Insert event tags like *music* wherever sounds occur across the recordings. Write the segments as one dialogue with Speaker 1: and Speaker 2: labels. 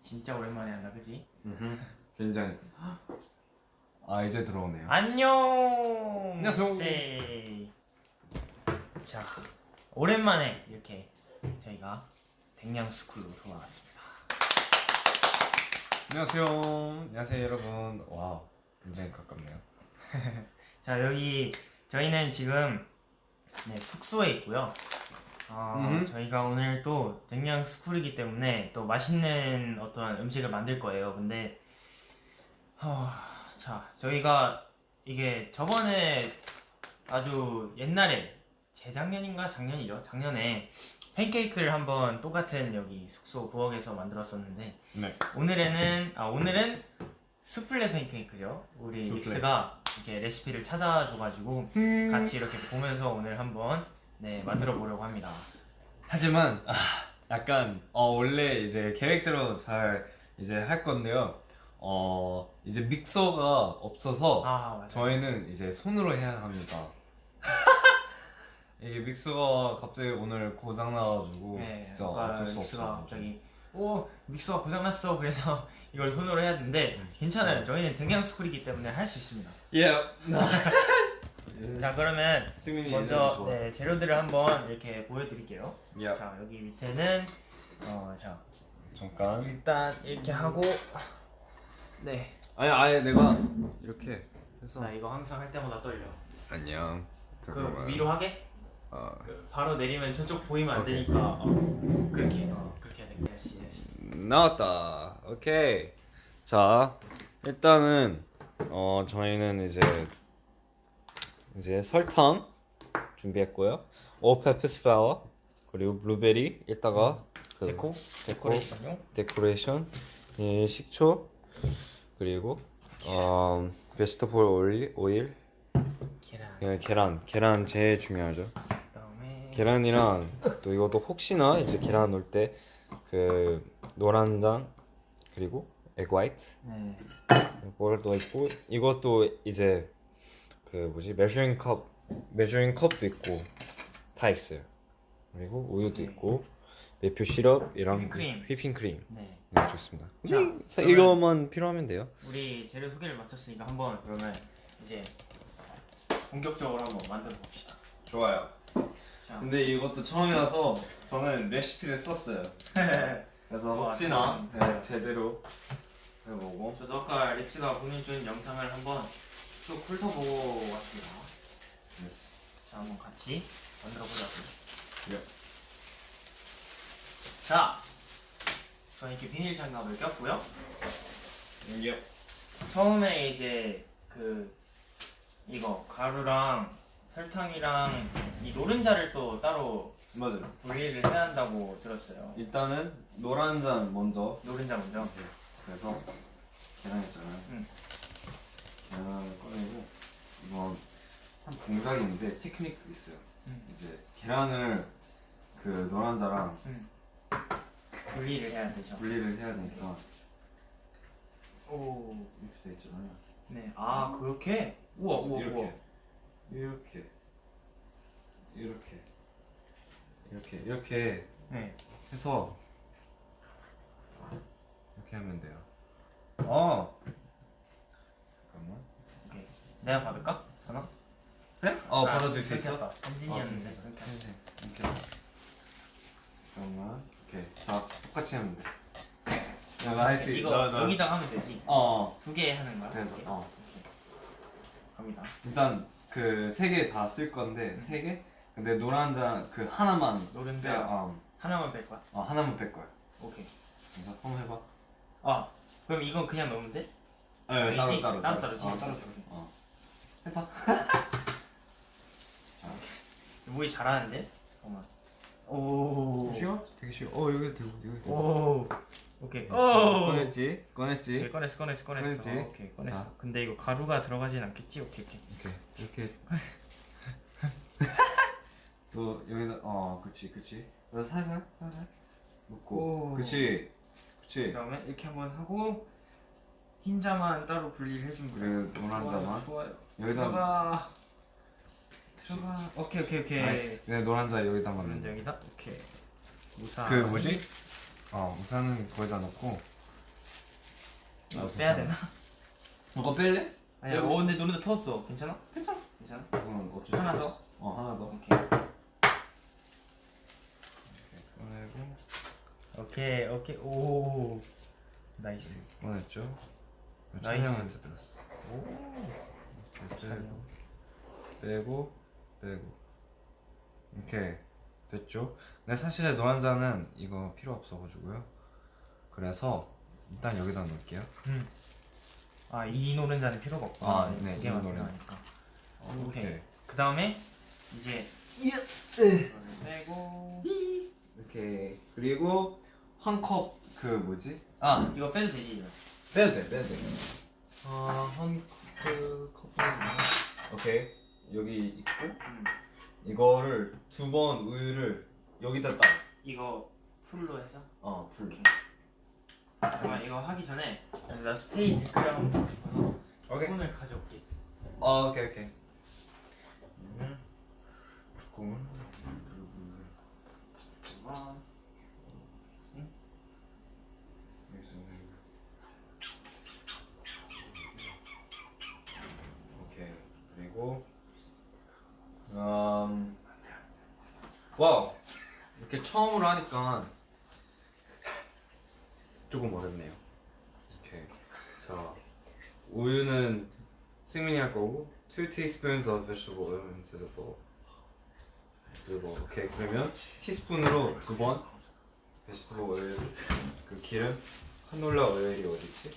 Speaker 1: 진짜 오랜만에 한다 그지?
Speaker 2: 굉장히. 아 이제 들어오네요.
Speaker 1: 안녕!
Speaker 2: 안녕하세요.
Speaker 1: 네. 자 오랜만에 이렇게 저희가 백냥 school로 돌아왔습니다.
Speaker 2: 안녕하세요. 안녕하세요 여러분. wow 굉장히 가깝네요. *laughs*
Speaker 1: 자 여기 저희는 지금 네, 숙소에 있고요 어,
Speaker 2: 음.
Speaker 1: 저희가 오늘 또 백냥 스쿨이기 때문에 또 맛있는 어떤 음식을 만들 거예요. 근데 어, 자 저희가 이게 저번에 아주 옛날에 재작년인가 작년이죠? 작년에 팬케이크를 한번 똑같은 여기 숙소 부엌에서 만들었었는데
Speaker 2: 네.
Speaker 1: 오늘에는 아 오늘은 수플레 팬케이크죠. 우리. 릭스가 이렇게 레시피를 찾아줘가지고 같이 이렇게 보면서 오늘 한번 네 만들어 보려고 합니다.
Speaker 2: 하지만 아, 약간 어 원래 이제 계획대로 잘 이제 할 건데요. 어 이제 믹서가 없어서
Speaker 1: 아
Speaker 2: 저희는 이제 손으로 해야 합니다. *laughs* 이게 믹서가 갑자기 오늘 고장 나가지고
Speaker 1: 네
Speaker 2: 진짜 어쩔 수 없어
Speaker 1: 갑자기 오 믹서가 고장 났어. 그래서 *laughs* 이걸 손으로 해야 되는데
Speaker 2: 음,
Speaker 1: 괜찮아요. 저희는 댕양 스쿨이기 때문에 할 수 있습니다.
Speaker 2: 예
Speaker 1: 자 그러면
Speaker 2: 승민이
Speaker 1: 먼저 네, 재료들을 한번 이렇게 보여드릴게요 예자 여기 밑에는 어자
Speaker 2: 잠깐
Speaker 1: 일단 이렇게 하고 네.
Speaker 2: 아니 아예 내가 이렇게 해서
Speaker 1: 나 이거 항상 할 때마다 떨려.
Speaker 2: 안녕
Speaker 1: 그 위로 하게?
Speaker 2: 어,
Speaker 1: 그 바로 내리면 저쪽 보이면 안
Speaker 2: 오케이.
Speaker 1: 되니까 어, 그렇게 어, 그렇게 해야 돼. yes yes.
Speaker 2: 나왔다 오케이 자 일단은 어 저희는 이제 이제 설탕 준비했고요. all-purpose flour 그리고 블루베리 이따가 그
Speaker 1: 데코?
Speaker 2: 데코?
Speaker 1: 데코레이션용.
Speaker 2: 데코레이션 예, 식초 그리고 어 vegetable oil 오일
Speaker 1: 계란.
Speaker 2: 예, 계란. 계란 제일 중요하죠.
Speaker 1: 그다음에
Speaker 2: 계란이랑 또 이것도 혹시나 이제 계란 넣을 때 그 노른자 그리고 egg white
Speaker 1: 네.
Speaker 2: 이걸도 있고 이것도 이제 그 뭐지 measuring cup measuring cup도 있고 다 있어요 그리고 우유도
Speaker 1: 네.
Speaker 2: 있고 maple syrup이랑
Speaker 1: 휘핑크림.
Speaker 2: 휘핑크림
Speaker 1: 네.
Speaker 2: 네 좋습니다
Speaker 1: 자,
Speaker 2: 이거만 필요하면 돼요
Speaker 1: 우리 재료 소개를 마쳤으니까 한번 그러면 이제 본격적으로 한번 만들어 봅시다.
Speaker 2: 좋아요
Speaker 1: 자.
Speaker 2: 근데 이것도 처음이라서 저는 레시피를 썼어요 *laughs* 그래서
Speaker 1: 와,
Speaker 2: 혹시나. 네, 제대로 해보고
Speaker 1: 저도 아까 릭스가 보내준 영상을 한번 쭉 훑어보고 왔습니다.
Speaker 2: yes
Speaker 1: 자 한번 같이 만들어 보자고요.
Speaker 2: 예.
Speaker 1: 자, 저는 이렇게 비닐 장갑을 꼈고요.
Speaker 2: 예.
Speaker 1: 처음에 이제 그 이거 가루랑 설탕이랑 이 노른자를 또 따로
Speaker 2: 맞아요
Speaker 1: 분리를 해야 한다고 들었어요.
Speaker 2: 일단은 노란 잔 먼저
Speaker 1: 노른자 먼저.
Speaker 2: 그래서 계란 있잖아요
Speaker 1: 응.
Speaker 2: 계란을 꺼내고 이건 한 동작인데 테크닉 있어요
Speaker 1: 응.
Speaker 2: 이제 계란을 그 노란자랑
Speaker 1: 분리를 해야 되죠.
Speaker 2: 분리를 해야 되니까
Speaker 1: 오,
Speaker 2: 이렇게 돼 있잖아요
Speaker 1: 네. 아 그렇게? 우와, 우와,
Speaker 2: 이렇게
Speaker 1: 우와.
Speaker 2: 이렇게 이렇게 이렇게 이렇게
Speaker 1: 네.
Speaker 2: 해서 이렇게 하면 돼요 어.
Speaker 1: 내가 받을까? 전화?
Speaker 2: 그래? 어
Speaker 1: 아,
Speaker 2: 받아줄 수 있어?
Speaker 1: 했다. 현진이었는데
Speaker 2: 아,
Speaker 1: 그렇게.
Speaker 2: 이렇게 잠깐만 오케이 자 똑같이 하면 돼 내가 할 수 있어
Speaker 1: 이거
Speaker 2: 너, 너.
Speaker 1: 여기다 하면 되지. 어두 개 하는 거야.
Speaker 2: 그래서
Speaker 1: 이렇게?
Speaker 2: 어.
Speaker 1: 갑니다.
Speaker 2: 일단 그 세 개 다 쓸 건데 세 개? 근데 노란 잔그 하나만
Speaker 1: 노른자
Speaker 2: 빼, 어,
Speaker 1: 하나만 뺄 거야.
Speaker 2: 어 하나만 뺄 거야
Speaker 1: 오케이.
Speaker 2: 그래서 한번 해봐
Speaker 1: 아 그럼 이건 그냥 넣으면 돼?
Speaker 2: 네,
Speaker 1: 아니지?
Speaker 2: 따로 따로
Speaker 1: 따로 따로
Speaker 2: 어,
Speaker 1: 따로
Speaker 2: 따로
Speaker 1: 따로.
Speaker 2: 어 해봐
Speaker 1: 모이 잘하는데? 잠깐만. 오.
Speaker 2: 쉬워? 되게 쉬워 어 여기 대고 여기 대고
Speaker 1: 오. 오케이. 오.
Speaker 2: 꺼냈지?
Speaker 1: 네,
Speaker 2: 꺼냈지?
Speaker 1: 꺼냈어 꺼냈어 꺼냈어.
Speaker 2: 꺼냈지?
Speaker 1: 오케이 꺼냈어.
Speaker 2: 자.
Speaker 1: 근데 이거 가루가 들어가진 않겠지? 오케이 오케이.
Speaker 2: 이렇게 이렇게 *laughs* 또 여기다 어 그치 그치 살살 살살 놓고
Speaker 1: 오.
Speaker 2: 그치 그치
Speaker 1: 그다음에 이렇게 한번 하고 흰 자만 따로 분리를 해주면 돼.
Speaker 2: 그리고 노란 자만
Speaker 1: 좋아요.
Speaker 2: 여기다
Speaker 1: 들어가. 들어가. 오케이 오케이 오케이.
Speaker 2: 나이스 네 노란 자 여기다 맞는
Speaker 1: 여기다 오케이. 무사.
Speaker 2: 그 뭐지 어 우산은 거기다 넣고
Speaker 1: 이거
Speaker 2: 아,
Speaker 1: 빼야. 되나?
Speaker 2: 이거 뺄래?
Speaker 1: 아니야. 어 근데 노래도 터졌어. 괜찮아? 괜찮아. 괜찮아.
Speaker 2: 이건 어쩔 수
Speaker 1: 하나. 더.
Speaker 2: 어 하나 더
Speaker 1: 오케이.
Speaker 2: 꺼내고
Speaker 1: 오케이 오케이 오 nice.
Speaker 2: 꺼냈죠
Speaker 1: nice.
Speaker 2: 촬영한테 들었어 이렇게 빼고 빼고 이렇게 됐죠 근데 사실 노른자는 이거 필요 없어가지고요 그래서 일단 여기다 넣을게요
Speaker 1: 아이 노른자는 필요가 없고.
Speaker 2: 아, 네, 두이
Speaker 1: 개만
Speaker 2: 노른.
Speaker 1: 필요하니까. 오케이.
Speaker 2: 오케이
Speaker 1: 그 다음에 이제 빼고
Speaker 2: 이렇게 그리고 한 컵 그 뭐지? 아
Speaker 1: 이거 빼도 되지 이거.
Speaker 2: 빼도 돼 빼도 돼 아 한그 컵은 오케이 여기 있고
Speaker 1: 음.
Speaker 2: 이거를 두 번 우유를 여기다 딱
Speaker 1: 이거 풀로 해서.
Speaker 2: 어, 불.
Speaker 1: 잠깐만 이거 하기 전에 나 스테이 댓글 한번 보고 싶어서
Speaker 2: 오케이.
Speaker 1: 폰을 가져올게.
Speaker 2: 어, 오케이, 오케이. 음. 뚜껑은
Speaker 1: 아,
Speaker 2: 오케이. 그리고 음. 와우. 이렇게 처음으로 하니까 조금 어렵네요. 오케이. 자, 우유는 승민이 할 거고 2 teaspoons of vegetable oil into the bowl. bowl. 오케이. 그러면 티스푼으로 두 번 vegetable 그 기름 카놀라 오일이 어디 있지?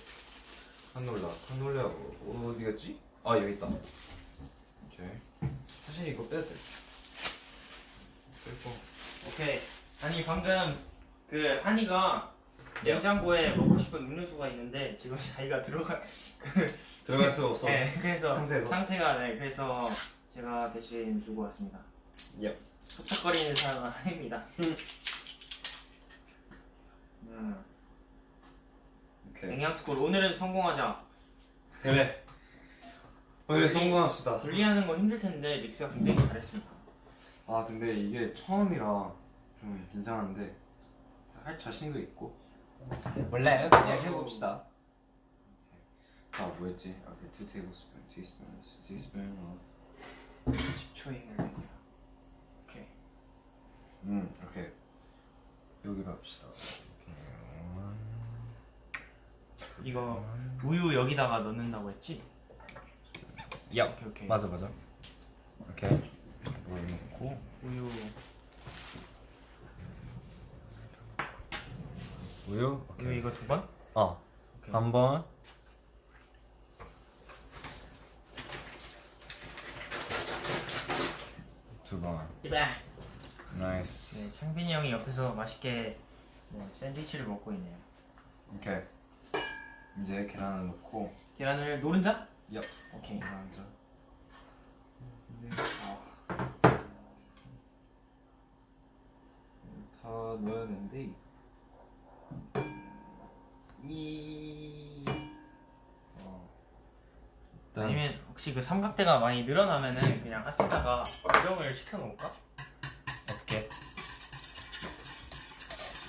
Speaker 2: 카놀라 카놀라 어- 어디 갔지? 아 여기 있다. 오케이. 사실 이거 빼도 돼. 빼고
Speaker 1: 오케이. 아니 방금 그 한이가
Speaker 2: 예.
Speaker 1: 냉장고에 먹고 싶은 음료수가 있는데 지금 *laughs* 자기가 들어가.
Speaker 2: 들어갈 수 없어.
Speaker 1: 네. 그래서
Speaker 2: 상태에서?
Speaker 1: 상태가 네. 그래서 제가 대신 주고 왔습니다.
Speaker 2: 예.
Speaker 1: 촉촉거리는 사람은 한입니다. *laughs* 음.
Speaker 2: 오케이.
Speaker 1: 영양스쿨 오늘은 성공하자.
Speaker 2: 그래. 오늘 성공합시다.
Speaker 1: 분리하는 건 힘들 텐데 닉스가 굉장히 잘했습니다.
Speaker 2: 아 근데 이게 처음이라 좀 긴장한데 할 자신도 있고 몰라요 그냥 해봅시다 아 뭐였지? 아, 그2 tablespoon, teaspoon, teaspoon 어.
Speaker 1: 10초의 걸려요. 오케이.
Speaker 2: 음 오케이 여기로 합시다.
Speaker 1: 이거 우유 여기다가 넣는다고 했지?
Speaker 2: 야
Speaker 1: 오케이 오케이.
Speaker 2: 맞아 맞아 오케이 물 넣고
Speaker 1: 우유
Speaker 2: 우유
Speaker 1: 우유
Speaker 2: 오케이
Speaker 1: 이거 두 번?
Speaker 2: 어
Speaker 1: 오케이.
Speaker 2: 한 번. 두 번.
Speaker 1: 이봐.
Speaker 2: nice.
Speaker 1: 네, 창빈이 형이 옆에서 맛있게 네, 샌드위치를 먹고 있네요.
Speaker 2: 오케이. 이제 계란을 넣고.
Speaker 1: 계란을 노른자?
Speaker 2: 야.
Speaker 1: 오케이.
Speaker 2: 계란자. 이제 다 넣어야 되는데. 이. 어. 일단
Speaker 1: 아니면 혹시 그 삼각대가 많이 늘어나면은 그냥 앞에다가 고정을 시켜 놓을까? 어떻게?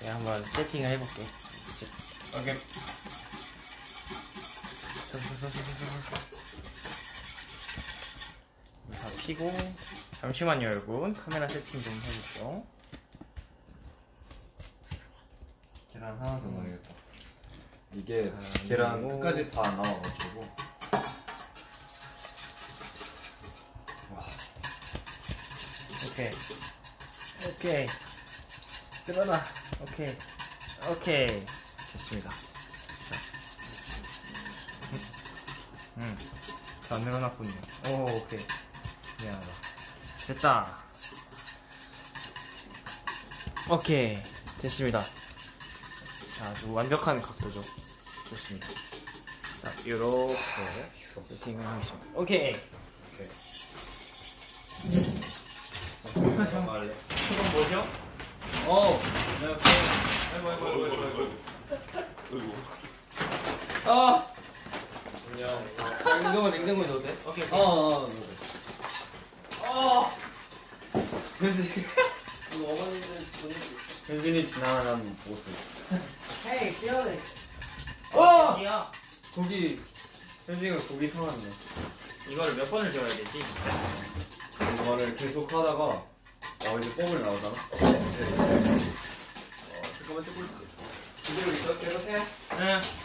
Speaker 1: 내가 한번 세팅을 해볼게.
Speaker 2: 오케이.
Speaker 1: 다 피고 잠시만요 여러분. 카메라 세팅 좀 해볼게요.
Speaker 2: 계란 하나 더 넣어야겠다. 이게
Speaker 1: 아,
Speaker 2: 계란
Speaker 1: 그리고-
Speaker 2: 끝까지 다 안 나와가지고.
Speaker 1: 오케이. 오케이. 들어라 오케이. 오케이. 됐습니다 잘 늘어났군요. 오 오케이. 미안하다. 됐다. 오케이. 됐습니다. 자 아주 완벽한 각도죠. 좋습니다. 자 요렇게 세팅을 하겠습니다. 오케이.
Speaker 2: 말래.
Speaker 1: 그건 뭐죠?
Speaker 2: 어, 안녕하세요.
Speaker 1: 아이고 아이고 아이고 아이고 아이고.
Speaker 2: 아,
Speaker 1: 안녕 냉장고 냉장고에 넣어도 돼? 오케이
Speaker 2: 어, 어,
Speaker 1: 어
Speaker 2: 그래서
Speaker 1: 이거 어머니들 보내주고
Speaker 2: 현진이 지나가는 모습.
Speaker 3: Hey, Felix.
Speaker 2: 어!
Speaker 1: 야
Speaker 2: 고기 현진이가 고기 사왔네.
Speaker 1: 이거를 몇 번을 줘야 되지?
Speaker 2: 이거를 계속 하다가 어 이제 뽕을 나오잖아. 어 잠깐만 찍고 있어. 이대로 있어 계속 해.
Speaker 1: 응.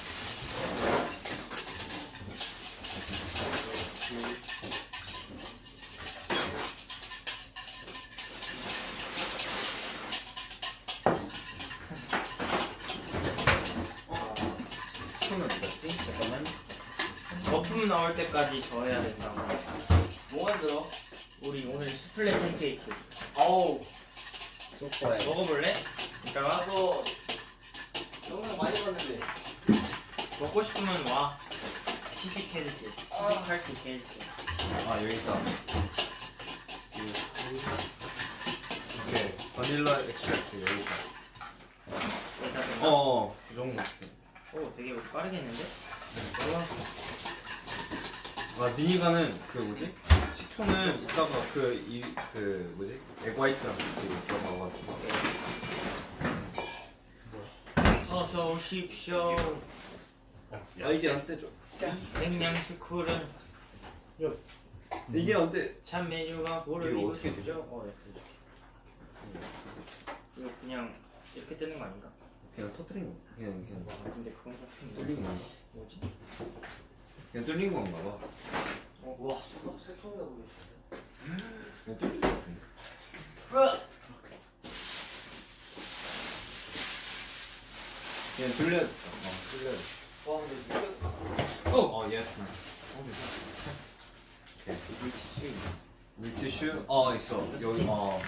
Speaker 1: 나올 때까지 저어야 된다고.
Speaker 3: 뭐 만들어?
Speaker 1: 우리 오늘 수플레 팬케이크
Speaker 3: 어우,
Speaker 2: 수플레.
Speaker 1: 먹어볼래? 이따가
Speaker 3: 나도 영상 많이 봤는데.
Speaker 1: 먹고 싶으면 와. 시식해줄게. 시식할 수 있게 해줄게.
Speaker 2: 아 여기 있다. 오케이. vanilla extract 여기 있다.
Speaker 1: 여기다 좀.
Speaker 2: 어, 그 정도.
Speaker 1: 오, 되게 빠르게 했는데?
Speaker 2: 아, 니니가는 그 뭐지? 식초는 이따가 그 이 그 뭐지? 에그화이트랑 같이 들어가가지고.
Speaker 1: 어서 오십시오.
Speaker 2: 아 이게 안 떼죠?
Speaker 1: 백냥스쿨은
Speaker 2: 이게 안 떼.
Speaker 1: 참 메뉴가 뭐를
Speaker 2: 이거 어떻게
Speaker 1: 싶죠? 어, 네, 들어줄게. 이거 그냥 이렇게 뜨는 거 아닌가?
Speaker 2: 그냥 터뜨린 거. 그냥 그냥
Speaker 1: 아, 근데 그건 좀
Speaker 2: 뚫린 건가?
Speaker 1: 뭐지?
Speaker 2: 그냥 뚫린 건가 봐.
Speaker 3: 와, 수박 새콤하다 보이시네.
Speaker 2: 그냥 뚫린 거 같은데. 그냥 뚫려. 어, 뚫려.
Speaker 3: 와, 근데
Speaker 2: 어, 어, yes. 오케이. 물티슈? 어, 있어. 여기. 어.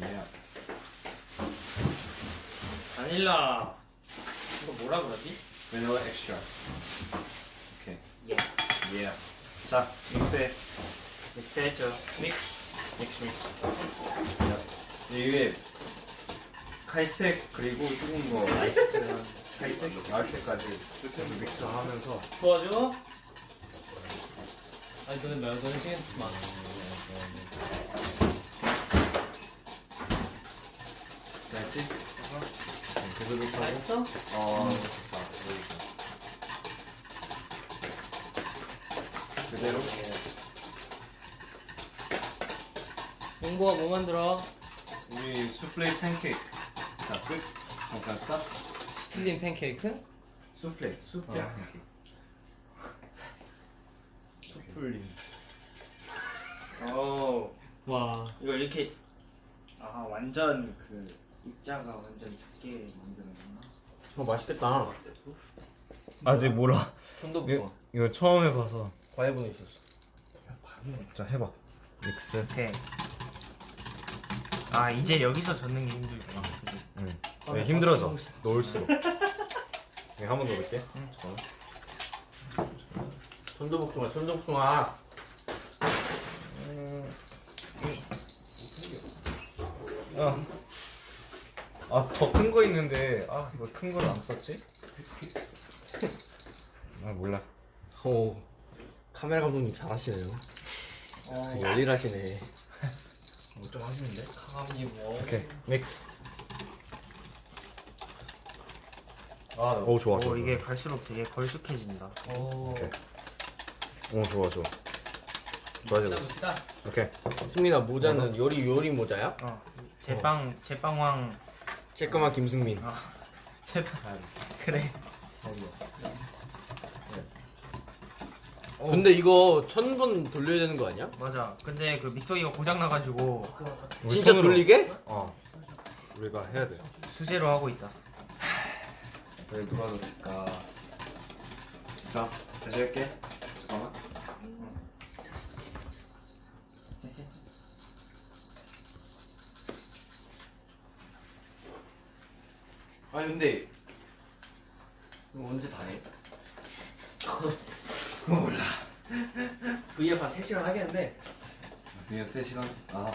Speaker 2: 예.
Speaker 1: 바닐라 뭐라 그러지?
Speaker 2: Vanilla extract. 오케이.
Speaker 1: 예.
Speaker 2: 예. 자, mix해.
Speaker 1: mix해줘. mix. mix mix.
Speaker 2: 이게 칼색 그리고 조금 더 light한 칼색 나올 때까지 끝에서 믹스하면서
Speaker 1: 도와줘.
Speaker 3: 아니, 너는 말 너는 신경 쓰지 마.
Speaker 2: 됐지? 하고
Speaker 3: 맛있어?
Speaker 2: 어, 좋다. 그대로
Speaker 3: 용보가 뭐 만들어?
Speaker 2: 우리 수플레 팬케이크 자 끝. 잠깐 stop.
Speaker 3: 스틸린 팬케이크?
Speaker 2: 수플레 수플레
Speaker 3: 어.
Speaker 2: 팬케이크.
Speaker 3: 수플린.
Speaker 1: 오.
Speaker 3: 와.
Speaker 1: 이거 이렇게 아 완전 그 입자가 완전 작게 만드는구나.
Speaker 3: 어, 맛있겠다.
Speaker 2: 아직 몰라. 이거. 이거 처음 해봐서.
Speaker 3: 과일 보내주셨어.
Speaker 2: 자 해봐. 믹스.
Speaker 1: 오케이. 아 이제 여기서 젓는 게 힘들구나.
Speaker 2: 응.
Speaker 3: 아,
Speaker 2: 네, 힘들어져. 넣을수록. *laughs* 내가 한번 넣어볼게.
Speaker 1: 응.
Speaker 2: 잠깐만.
Speaker 3: 손도 복숭아, 손도 복숭아.
Speaker 2: 아, 아 더 큰 거 있는데 아 이거 큰걸 안 썼지? 아 몰라.
Speaker 3: 오. 카메라 감독님 잘하시네요.
Speaker 1: 어.
Speaker 3: 열일하시네.
Speaker 1: 좀 하시는데?
Speaker 3: 감독님 뭐.
Speaker 2: 오케이 믹스. 아, 오 좋아
Speaker 1: 오
Speaker 2: 좋아.
Speaker 1: 이게 갈수록 되게 걸쭉해진다.
Speaker 3: 오.
Speaker 2: 오케이. 오 좋아 좋아. 좋아지고 있어. 오케이.
Speaker 3: 승민아 모자는 요리 요리 모자야?
Speaker 1: 어 제빵 제빵왕
Speaker 3: 쬐끄만 김승민.
Speaker 1: 제빵 그래.
Speaker 3: 근데 이거 천 번 돌려야 되는 거 아니야?
Speaker 1: 맞아. 근데 그 믹서기가 고장 나가지고
Speaker 3: 진짜
Speaker 2: 손으로-
Speaker 3: 돌리게?
Speaker 2: 어. 우리가 해야 돼.
Speaker 1: 수제로 하고 있다.
Speaker 2: 왜 누가 줬을까? 자 다시 할게. 잠깐만.
Speaker 3: 아니 근데 이거 언제 다 해? 그거 몰라. V앱 한 3시간 하겠는데
Speaker 2: 그냥 3 시간. 아.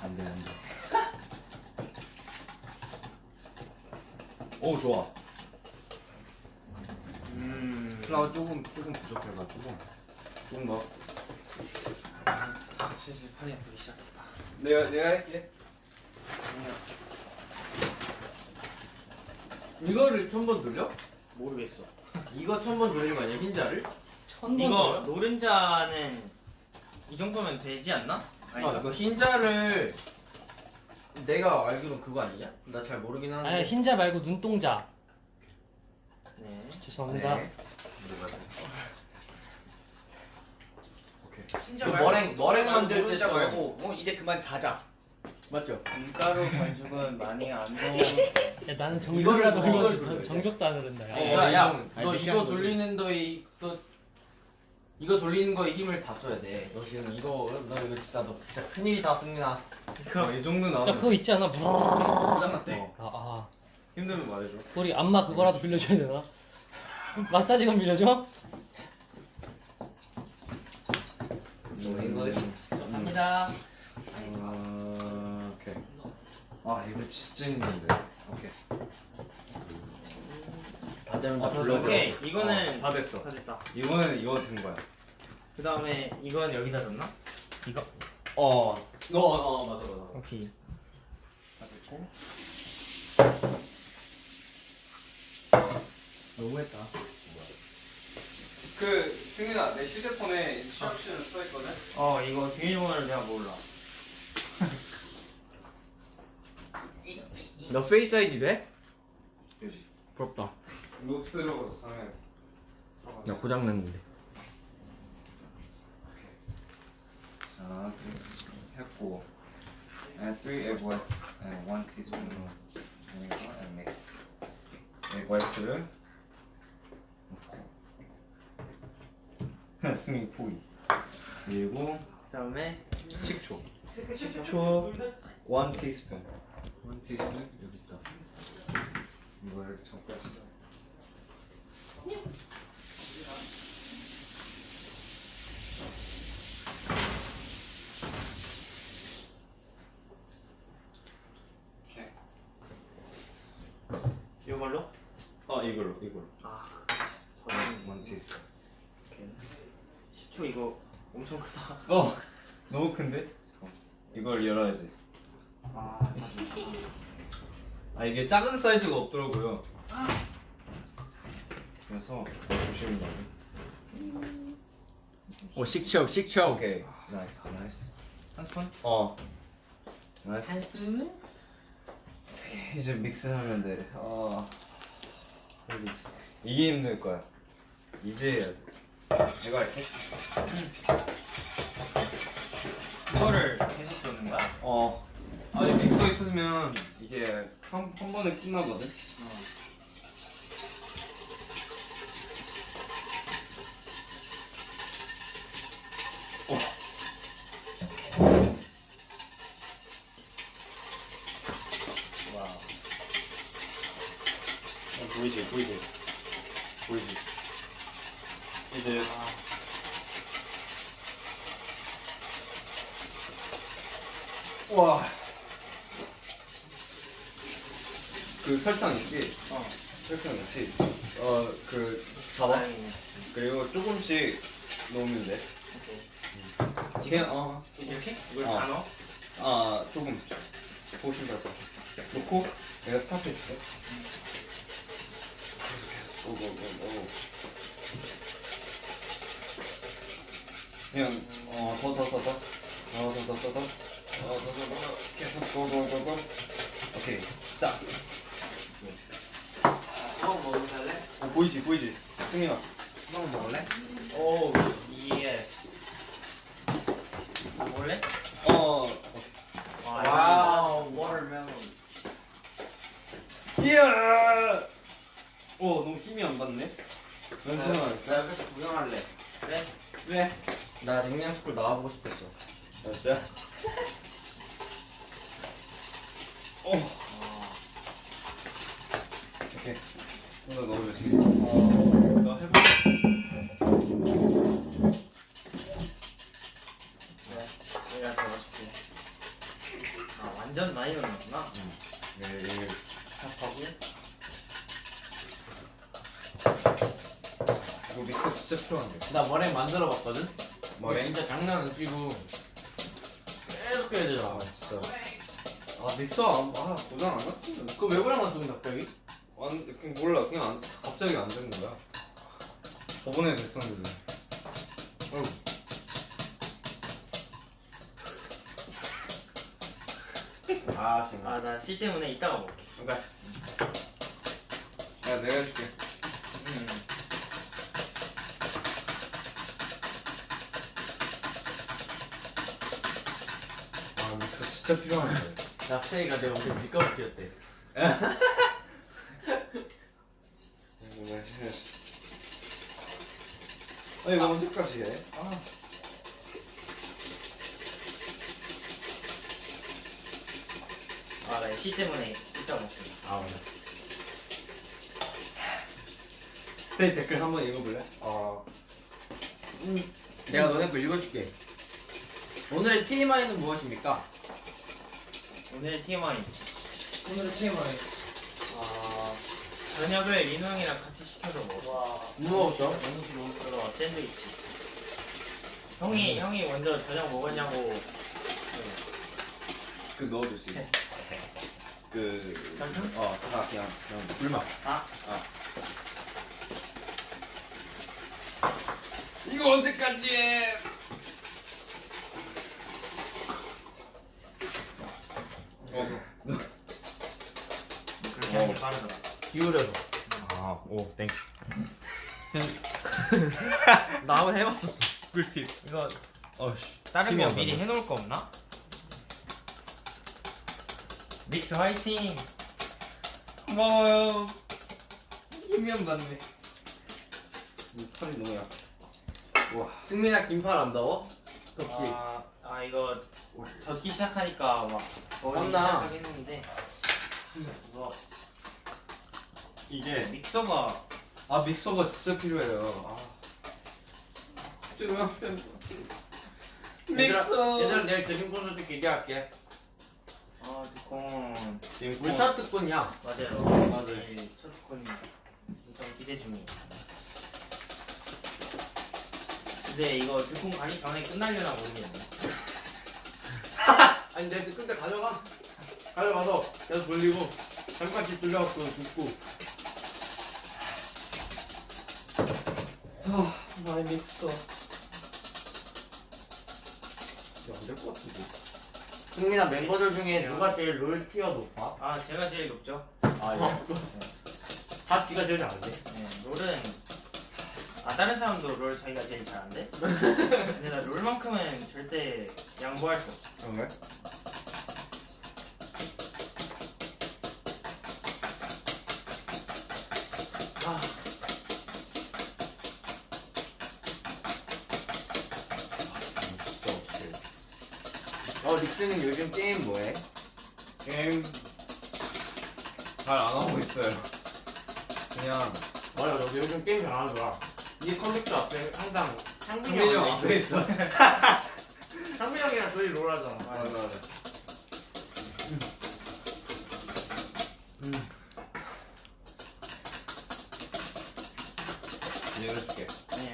Speaker 2: 안돼 안돼. 오 좋아.
Speaker 1: 음.
Speaker 2: 플라워 조금 조금 부족해가지고 조금 더.
Speaker 3: 슬슬 팔이 아프기 시작했다.
Speaker 2: 내가 내가 할게.
Speaker 3: 이거를 천 번 돌려?
Speaker 1: 모르겠어.
Speaker 3: 이거 천 번 돌리는 거 아니야 흰자를?
Speaker 1: 이거 노른자는 이 정도면 되지 않나?
Speaker 3: 아
Speaker 1: 아닌가?
Speaker 3: 이거 흰자를 내가 알기로 그거 아니냐? 나 잘 모르긴 하는데.
Speaker 4: 아니 흰자 말고 눈동자
Speaker 1: 네.
Speaker 4: 죄송합니다
Speaker 2: 네. 오케이.
Speaker 3: 그 머랭 머랭 만들
Speaker 5: 때자 말고 어 이제 그만 자자.
Speaker 3: 맞죠?
Speaker 1: 밀가루 반죽은 많이 안 넣어.
Speaker 4: 야 나는 정적이라도
Speaker 3: 이거를 돼.
Speaker 4: 정적도 안 흐른다 야.
Speaker 1: 어,
Speaker 3: 야, 야, 너 이거. 돌리는 너의 또 이거 돌리는 거에 힘을 다 써야 돼. 너 지금 이거 너 이거 진짜 너 진짜 큰 일이 다 승민아.
Speaker 2: 어, 이 정도
Speaker 4: 야
Speaker 2: 나오면
Speaker 4: 그거 있지 않아? 부르르르.
Speaker 3: 부담났대.
Speaker 2: 어,
Speaker 4: 아, 아
Speaker 2: 힘들면 말해줘.
Speaker 4: 우리 안마 그거라도 빌려줘야 되나? 마사지건 빌려줘?
Speaker 3: 이거
Speaker 2: 음.
Speaker 3: 갑니다.
Speaker 2: 아, 오케이. 아 이거 진짜 힘든데. 오케이.
Speaker 3: 다 되면 다
Speaker 2: 아,
Speaker 3: 불러.
Speaker 1: 오케이 이거는
Speaker 2: 어, 다 됐어.
Speaker 1: 다 됐다.
Speaker 2: 이거는 이거 된 거야.
Speaker 1: 그 다음에 이건 여기다 뒀나? 이거
Speaker 2: 어. 너, 어, 맞아, 맞아.
Speaker 1: 오케이.
Speaker 3: 너무했다.
Speaker 2: 그 승민아, 내 휴대폰에 instruction 써 있거든.
Speaker 1: 어 이거 비밀번호를 내가 몰라.
Speaker 3: 너 Face ID 돼?
Speaker 2: 되지.
Speaker 3: 부럽다.
Speaker 2: 롭스로 하면.
Speaker 3: 나 고장 났는데.
Speaker 2: 자, 했고. And three egg whites and one teaspoon of vinegar and mix. egg whites를. 승민 포기. 그리고
Speaker 1: 그 다음에
Speaker 2: 식초. 식초 1 teaspoon. 1 teaspoon 여기 있다. 이걸 섞었어. 오케이.
Speaker 1: 이걸로?
Speaker 2: 어 이걸로 이걸로.
Speaker 1: 아.
Speaker 2: 1 teaspoon.
Speaker 1: 10초 이거 엄청 크다.
Speaker 2: 어 너무 큰데? 이걸 열어야지.
Speaker 1: 아
Speaker 2: 아 이게 작은 사이즈가 없더라고요. 그래서 조심히.
Speaker 3: 오 식초 식초.
Speaker 2: 오케이 nice nice.
Speaker 1: 한 스푼?
Speaker 2: 어 nice.
Speaker 1: 스푼?
Speaker 2: 이제 mix하면 돼. 아 이게 힘들 거야. 이제 해야 돼. 내가 할게.
Speaker 1: 이거를 계속 넣는 거야?
Speaker 2: 어. 아니 믹서 있으면 이게 한, 한 번에 끝나거든.
Speaker 1: 와.
Speaker 2: 어, 보이지 보이지. 그 설탕 있지?
Speaker 1: 어.
Speaker 2: 설탕 있지? 어, 그 잡아. 그리고 조금씩 넣으면 돼.
Speaker 1: 오케이.
Speaker 2: 그냥 어,
Speaker 1: 이렇게? 이걸
Speaker 2: 어.
Speaker 1: 다 넣어?
Speaker 2: 아 조금 보시면 될것 같아. 놓고 내가 스타트 해줄게. 계속 계속. 오 오 오 오. 그냥 어 더 더 더 더. 어더 더 더 더. 어더 더 더. 계속 go go go go. 오케이. stop.
Speaker 3: 수박 먹을래?
Speaker 2: 어 보이지 보이지. 승민아.
Speaker 3: 수박 먹을래?
Speaker 1: 오, yes. 먹을래?
Speaker 2: 어.
Speaker 3: wow watermelon.
Speaker 2: 이야. 오 너무 힘이 안 받네. 연승아.
Speaker 3: 나 옆에서 구경할래.
Speaker 1: 그래?
Speaker 2: 왜?
Speaker 3: 나 냉장스쿨 나와보고 싶었어.
Speaker 2: 아, 진짜? 오. *laughs* 오케이. 이거 넣어주지. 어. 나 해봐.
Speaker 1: 내가 잡아줄게. 아, 완전 많이 넣는구나.
Speaker 2: 네, 이거
Speaker 1: 탑하고.
Speaker 2: 이거 믹서 진짜 필요한데.
Speaker 3: 나 머랭 만들어 봤거든.
Speaker 2: 머랭?
Speaker 3: 진짜 장난 안 치고 섞여야 되잖아.
Speaker 2: 아 진짜 아 믹서 안, 아 고장 안 났으면
Speaker 3: 그거 왜 고장 났어 갑자기?
Speaker 2: 안 그냥 몰라. 그냥 안, 갑자기 안 된 거야. 저번에 됐었는데.
Speaker 3: 아 정말.
Speaker 1: 아 나 씨 때문에 이따가 먹게.
Speaker 3: 그러니까
Speaker 2: 야 내가 해줄게.
Speaker 1: 음.
Speaker 2: 아 믹서 진짜 필요한데
Speaker 3: 나 스테이가 내가 엄청 밀가루였대. *laughs*
Speaker 2: 아 이거 언제까지 해?
Speaker 1: 아나 씨 때문에 이따가 먹게
Speaker 3: 아 맞아.
Speaker 2: 스테이 댓글 한번 읽어볼래? 아
Speaker 3: 내가 너네 거 읽어줄게. 오늘의 TMI는 무엇입니까?
Speaker 1: 오늘의 TMI
Speaker 4: 오늘의 TMI.
Speaker 1: 아 저녁을 민호 형이랑 같이 시켜서.
Speaker 3: 뭐 먹었어?
Speaker 1: 너무 싫어? 그거 샌드위치. 형이 형이 먼저 저녁 먹었냐고.
Speaker 2: 그 넣어줄 수 있어 그...
Speaker 1: 잠깐?
Speaker 2: 어, 다 그냥 그냥 불맛
Speaker 1: 아?
Speaker 2: 이거 언제까지 해? 어.
Speaker 1: 그렇게 하는 게 빠르더라
Speaker 3: 기울여서.
Speaker 2: 아, 오, 땡.
Speaker 3: 나 한번 해봤었어.
Speaker 2: 꿀팁.
Speaker 1: 이거
Speaker 2: 어씨.
Speaker 1: 다른
Speaker 2: 거안
Speaker 1: 미리. 해놓을 거 없나? 믹스 화이팅! 고마워요 힘이 안 받네
Speaker 2: 털이 너무 약. 와.
Speaker 3: 승민아 긴팔 안 더워? 덥지?
Speaker 1: 아, 아 이거 젖기 시작하니까 막
Speaker 3: 땀나.
Speaker 1: 시작하긴 했는데 이거
Speaker 2: 이게
Speaker 1: 믹서가
Speaker 2: 아 믹서가 진짜 필요해요. 아. 필요한
Speaker 3: 얘들아, 내일 드림 콘서트 기대할게.
Speaker 1: 아 두콘
Speaker 3: 우리 첫 특권이야.
Speaker 1: 맞아요
Speaker 2: 맞아요.
Speaker 1: 네, 첫 두콘 엄청 기대 중이에요 근데 이거 두콘 가기 전에 끝나려나 모르겠네 *laughs*
Speaker 3: 아니 내 끝에 가져가. 가져가서 계속 돌리고 잠깐 집 돌려갖고 눕고.
Speaker 2: 나의 믹서.
Speaker 3: 안될 것 같은데. 승민아 멤버들 중에 누가 제일 롤 티어 높아?
Speaker 1: 아 제가 제일 높죠
Speaker 3: 아 예. 다 지가 제일 잘하는데.
Speaker 1: 네, 롤은 아 다른 사람도 롤 자기가 제일 잘한대? *laughs* 근데 나 롤만큼은 절대 양보할 수 없어
Speaker 2: 그런 거야? 어
Speaker 3: 닉스는 요즘 게임 뭐해?
Speaker 2: 게임 잘 안 하고 있어요. 그냥
Speaker 3: 맞아 너 요즘 게임 잘하더라. 네 컴퓨터 앞에 항상 상민이
Speaker 2: 승민이
Speaker 3: 형형
Speaker 2: 앞에 있어.
Speaker 3: 상민이 *laughs* 형이랑 둘이 롤 하잖아.
Speaker 2: 맞아 맞아. 이해해줄게.
Speaker 1: 네.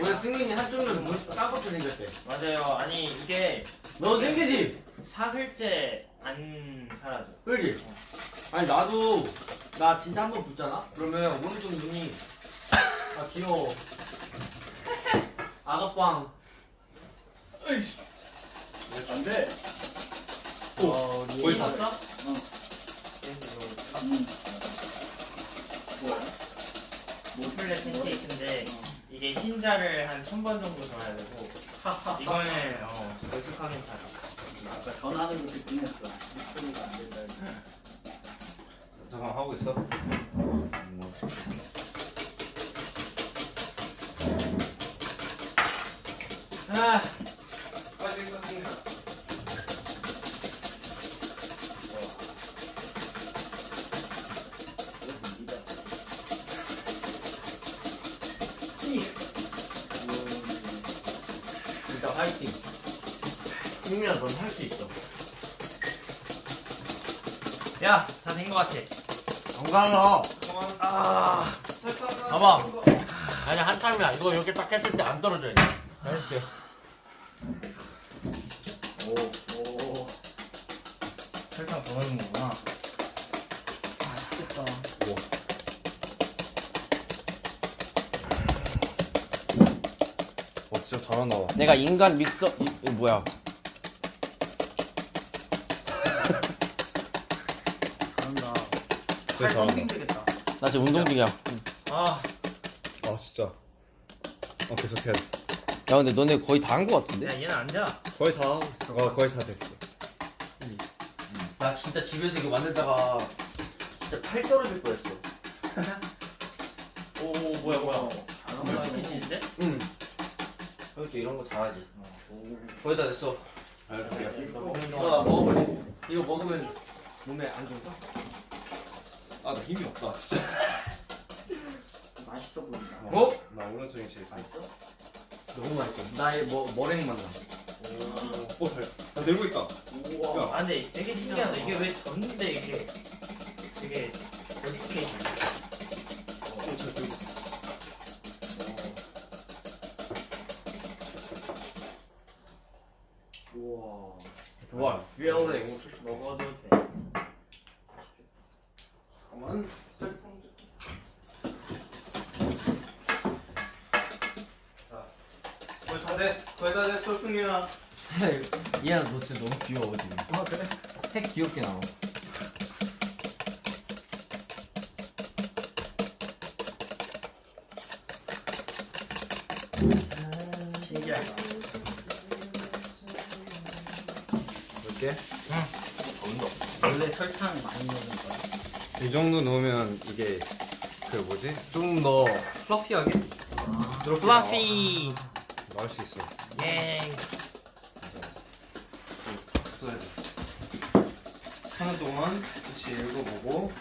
Speaker 3: 오늘 승민이 한쪽 눈 까맣게 생겼대.
Speaker 1: 맞아요 아니 이게
Speaker 3: 너 생기지?
Speaker 1: 사흘째 안 사라져
Speaker 3: 그지? 아니 나도 나 진짜 한 번 붙잖아? 그러면 오른쪽 눈이 아 귀여워 아가빵
Speaker 4: 안 돼.
Speaker 1: 어,
Speaker 2: 거의 다
Speaker 1: 봤어?
Speaker 4: 음. 뭐야?
Speaker 1: 모플레 팬케이크인데 이게 흰자를 한 천 번 정도 줘야 되고 이거는 어, 걸쭉하긴 다
Speaker 4: 아까 전화하는 거 듣긴 했어. 목소리가 안 된다.
Speaker 2: 잠깐 하고 있어.
Speaker 1: 아, 야, 다 된 것 같아.
Speaker 3: 건강어.
Speaker 1: 아,
Speaker 3: 봐봐. 아니 한 타임이야. 이거 이렇게 딱 했을 때 안 떨어져야 돼. 했을 때.
Speaker 1: 오, 오. 살짝 더넣는구나 맛있겠다. 오.
Speaker 2: 와 진짜 잘한다.
Speaker 4: 내가 인간 믹서 이거 뭐야?
Speaker 2: 진짜 잘한다.
Speaker 1: 힘들겠다.
Speaker 4: 나 지금 운동 중이야. 야
Speaker 1: 아,
Speaker 2: 아 진짜. 어 계속 해야 돼.
Speaker 4: 근데 너네 거의 다 한 거 같은데?
Speaker 1: 야 얘는 앉아.
Speaker 2: 거의 다. 어 거의 다 됐어.
Speaker 3: 나 진짜 집에서 이거 만들다가 진짜 팔 떨어질 뻔했어. *laughs*
Speaker 1: 오, 뭐야 뭐야. 멀티키친인데?
Speaker 3: 응. 형도 이런 거 잘하지. 거의 다 됐어. 이거 나 먹어볼래? 이거 먹으면 몸에 안 좋은가?
Speaker 2: 아나 힘이 없다 진짜. *laughs*
Speaker 1: 맛있어 보인다.
Speaker 3: 어?
Speaker 2: 나 오른쪽이 제일 맛있어.
Speaker 3: 너무 맛있어. 나의 뭐 머랭 만 나.
Speaker 2: 오 잘. 나 들고 있다.
Speaker 1: 우와. 아 근데 되게 신기하다. 이게 왜 졌는데 이게 되게 예쁘게 있냐.
Speaker 2: 오잘 들고.
Speaker 1: 우와.
Speaker 3: 와, feelings.
Speaker 1: 먹어도 돼.
Speaker 2: 잠깐만.
Speaker 1: 거의 다 됐어. 거의 다 됐어, 승민아.
Speaker 3: 이해나 너 진짜 너무 귀여워 지금.
Speaker 1: 아 그래?
Speaker 3: 나와.
Speaker 1: 신기하다.
Speaker 2: 이렇게.
Speaker 1: 원래 설탕 많이 넣는 거야.
Speaker 2: 이 정도 넣으면 이게 그 뭐지? 좀 더 플러피하게
Speaker 1: 플라피.
Speaker 2: 나올 수 있어.
Speaker 1: 예.
Speaker 2: 써야 돼. 하는 동안 같이 읽어보고.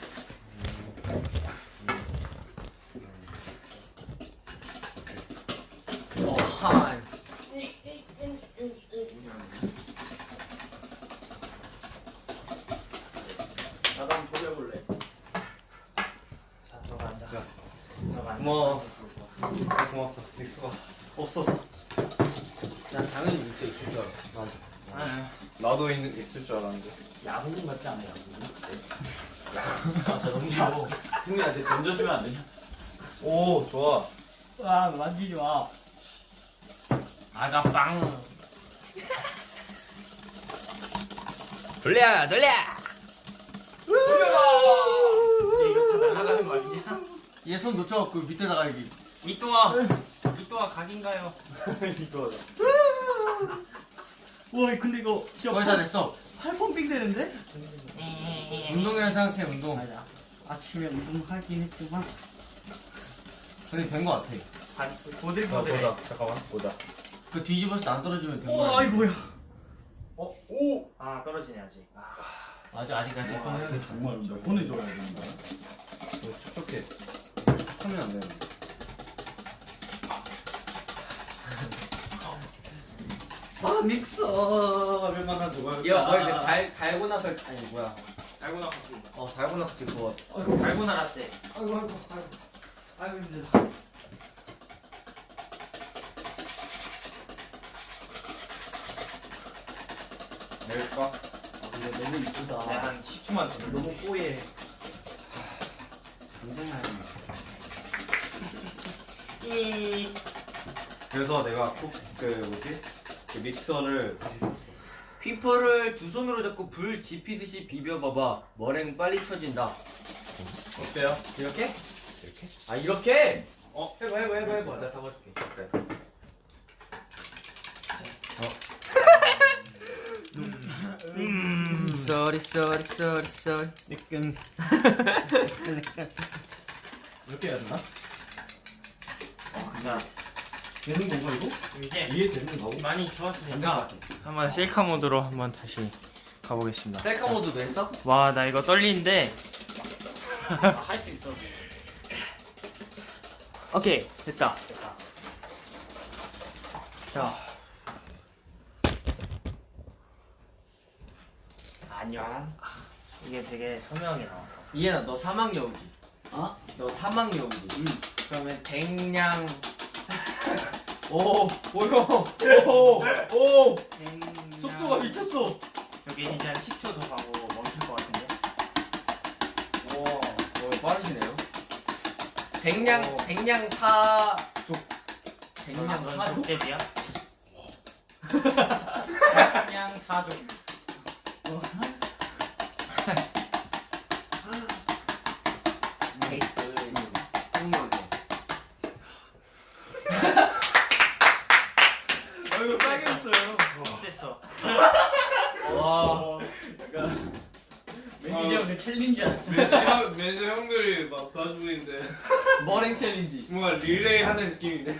Speaker 3: 어, 한.
Speaker 1: 나도 한번 돌려볼래. 자, 저거 앉아.
Speaker 2: 자.
Speaker 1: 저거 앉아.
Speaker 2: 고마워. 아, 고맙다. 믹스가 없어서.
Speaker 3: 난 당연히 믹서 있을 줄 알아. 난.
Speaker 1: 아,
Speaker 2: 나도 있는 있을 줄 알았는데.
Speaker 1: 야구공 같지 않아, 야구공?
Speaker 3: 아, 저 너무 귀여워.
Speaker 1: 승민아, 쟤 던져주면 안 되냐?
Speaker 2: 오 좋아.
Speaker 1: 와, 만지지 마. 아가빵.
Speaker 4: 돌려 돌려.
Speaker 1: 이거 다 날아가는 거 아니냐?
Speaker 3: 얘 손 놓쳐 그 밑에다가 여기.
Speaker 1: 이또아, 이또아 각인가요?
Speaker 2: 이거.
Speaker 1: 와, 근데 이거 진짜
Speaker 3: 거의 다 됐어.
Speaker 1: 팔 펌핑 되는데?
Speaker 3: 운동이라 생각해 운동.
Speaker 1: 맞아. 아침에 운동하긴 했지만
Speaker 3: 근데 된 거 같아.
Speaker 1: 반
Speaker 2: 자
Speaker 1: 보들보들.
Speaker 2: 보자. 잠깐만 보자.
Speaker 3: 그 뒤집어서 안 떨어지면 된
Speaker 1: 우와,
Speaker 3: 거야.
Speaker 1: 이 뭐야? 어? 오! 아 떨어지네 아직. 아.
Speaker 3: 아직 아직까지 또 해야겠다.
Speaker 5: 정말 몇 번을 줘야 되는 거야?
Speaker 2: 너 촉촉해. 촉촉하면 안 되는데.
Speaker 5: 아 믹서 얼마나 좋아요?
Speaker 3: 얘가 뭐 이렇게 달 달고 나서 아니 뭐야?
Speaker 1: 달고나 커피.
Speaker 3: 어 달고 나서 그거
Speaker 1: 달고 나 라떼.
Speaker 5: 아이고 아이고 아이고 아이고 힘들다.
Speaker 3: 낼까?
Speaker 5: 아, 근데 너무 이쁘다.
Speaker 1: 네, 한 10초만 더.
Speaker 5: 너무 뽀얘. 굉장히
Speaker 1: 이.
Speaker 2: 그래서 내가 꼭그 뭐지? 그 믹서를 다시 샀어.
Speaker 3: whipper를 두 손으로 잡고 불 지피듯이 비벼봐봐. 머랭 빨리 쳐진다.
Speaker 2: 어때요?
Speaker 3: 이렇게?
Speaker 2: 이렇게?
Speaker 3: 아 이렇게? 어 해봐 해봐 해봐 해봐. 내가 잡아줄게.
Speaker 2: 그래.
Speaker 3: sorry sorry sorry sorry.
Speaker 5: 약간 이렇게 해야 되나?
Speaker 1: 자,
Speaker 5: 되는 건가 이거?
Speaker 1: 이제
Speaker 5: 이해 되는 거고?
Speaker 1: 많이 좋았으니까 한번 셀카 모드로 한번 다시 가보겠습니다.
Speaker 3: 셀카 모드도 했어?
Speaker 1: 와, 나 이거 떨리는데. 할수 있어. 오케이, 됐다. 자. 안녕. 이게 되게 선명하게 나왔다.
Speaker 3: 이해나 너 사막 여우지?
Speaker 5: 어?
Speaker 3: 너 사막 여우지?
Speaker 5: 응.
Speaker 3: 그러면 백냥 *laughs* 오 보여 오오 속도가 미쳤어
Speaker 1: 저기 이제 한 10초 더 가고 멈출 것 같은데.
Speaker 3: 와 *laughs* 어, 빠르시네요 백냥 백냥 사족 백냥
Speaker 1: 넌
Speaker 3: 사족
Speaker 1: 족제비야? 그냥 사줘.
Speaker 2: 아이고 싸게 했어요.
Speaker 1: 됐어.
Speaker 3: 와.
Speaker 5: 매니저 형그 challenge 안
Speaker 2: 매니저 매니저 형들이 막 도와주고 있는데
Speaker 3: 머랭 challenge.
Speaker 2: 뭔가 릴레이 하는 느낌인데.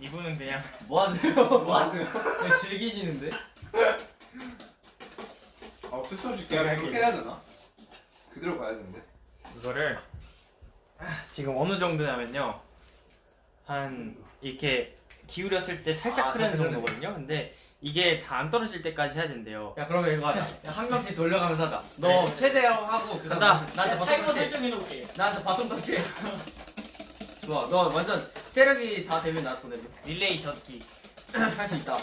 Speaker 1: 이분은 그냥
Speaker 3: 뭐 하세요? 뭐 하세요? 그냥 즐기시는데? *laughs*
Speaker 2: 아 어쩔 수 없이 그냥 그렇게 해야 되나? 그대로 가야 되는데.
Speaker 1: 이거를 지금 어느 정도냐면요. 한 이렇게 기울였을 때 살짝
Speaker 3: 아,
Speaker 1: 흐르는 정도거든요. 근데 이게 다 안 떨어질 때까지 해야 된대요.
Speaker 3: 야 그러면 이거 하자. 야, 한 명씩 돌려가면서 하자. 너 최대로 하고 그
Speaker 1: 간다.
Speaker 3: 나한테 바톤
Speaker 5: 타이머
Speaker 3: 터치.
Speaker 5: 설정 해놓을게
Speaker 3: 나한테 바톤 터치. *laughs* 좋아. 너 완전 체력이 다 되면 나한테 보내줘.
Speaker 1: 릴레이 젓기. *clears throat*
Speaker 3: 할 수 있다.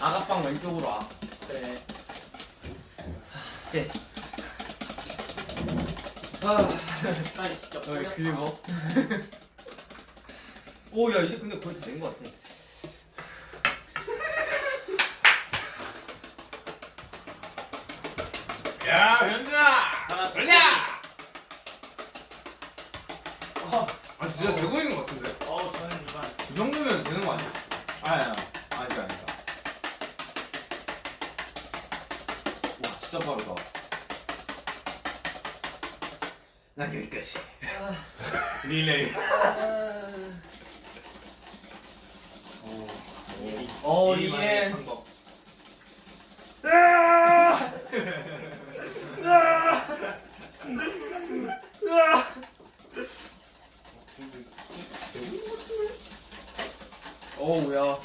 Speaker 3: 아가빵 왼쪽으로 와.
Speaker 5: 그래
Speaker 3: 네.
Speaker 5: 빨리 진짜
Speaker 3: 너희
Speaker 5: 보자.
Speaker 3: 긁어. 오, 야, 이제 근데 거의 다 된 것 같아.
Speaker 2: 야 현주야.
Speaker 5: 하나
Speaker 2: 걸려. 아 진짜 되고 있는 것 같은데.
Speaker 1: 어 저는 이반.
Speaker 2: 이 정도면 되는 거 아니야? 아니야. 아니다 아니다. 진짜 빠르다. 난 여기까지. 릴레이. *laughs*
Speaker 3: 어,
Speaker 1: 예의만의
Speaker 3: 이게.
Speaker 1: 방법.
Speaker 3: 어우, 야.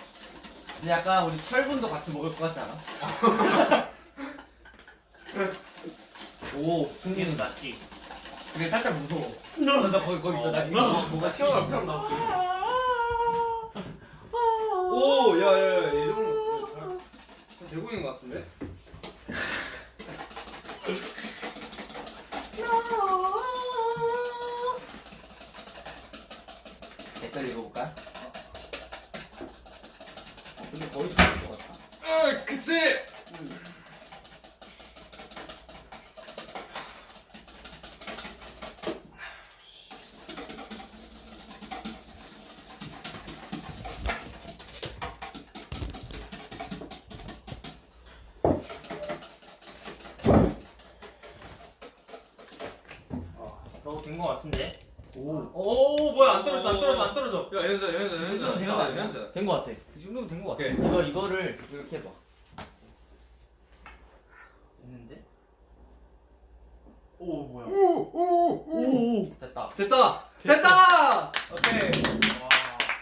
Speaker 3: 근데 약간 우리 철분도 같이 먹을 것 같지 않아? *laughs* 오,
Speaker 1: 승리는 낫지.
Speaker 3: 근데 살짝 무서워. 나, 나 거기, 거기 있어. 나 이거 뭐가 튀어나올 나올게.
Speaker 2: 오, 야, 야, 야, 이 정도 되고 있는 것 같은데?
Speaker 3: 댓글 읽어볼까?
Speaker 5: 근데 거의 다된것 같다
Speaker 2: 아, 그치.
Speaker 1: 된거 같은데.
Speaker 5: 오
Speaker 1: 오 뭐야 안 떨어져 안 떨어져 안 떨어져.
Speaker 2: 야, 연자, 연자, 연자, 연자, 연자.
Speaker 3: 된것 같아.
Speaker 1: 이 정도면 된거 같아.
Speaker 2: 오케이.
Speaker 3: 이거, 이거를 이렇게 해봐.
Speaker 1: 됐는데? 오 뭐야?
Speaker 2: 오,
Speaker 3: 됐다.
Speaker 2: 됐다.
Speaker 3: 됐다!
Speaker 2: 오케이.
Speaker 1: 와.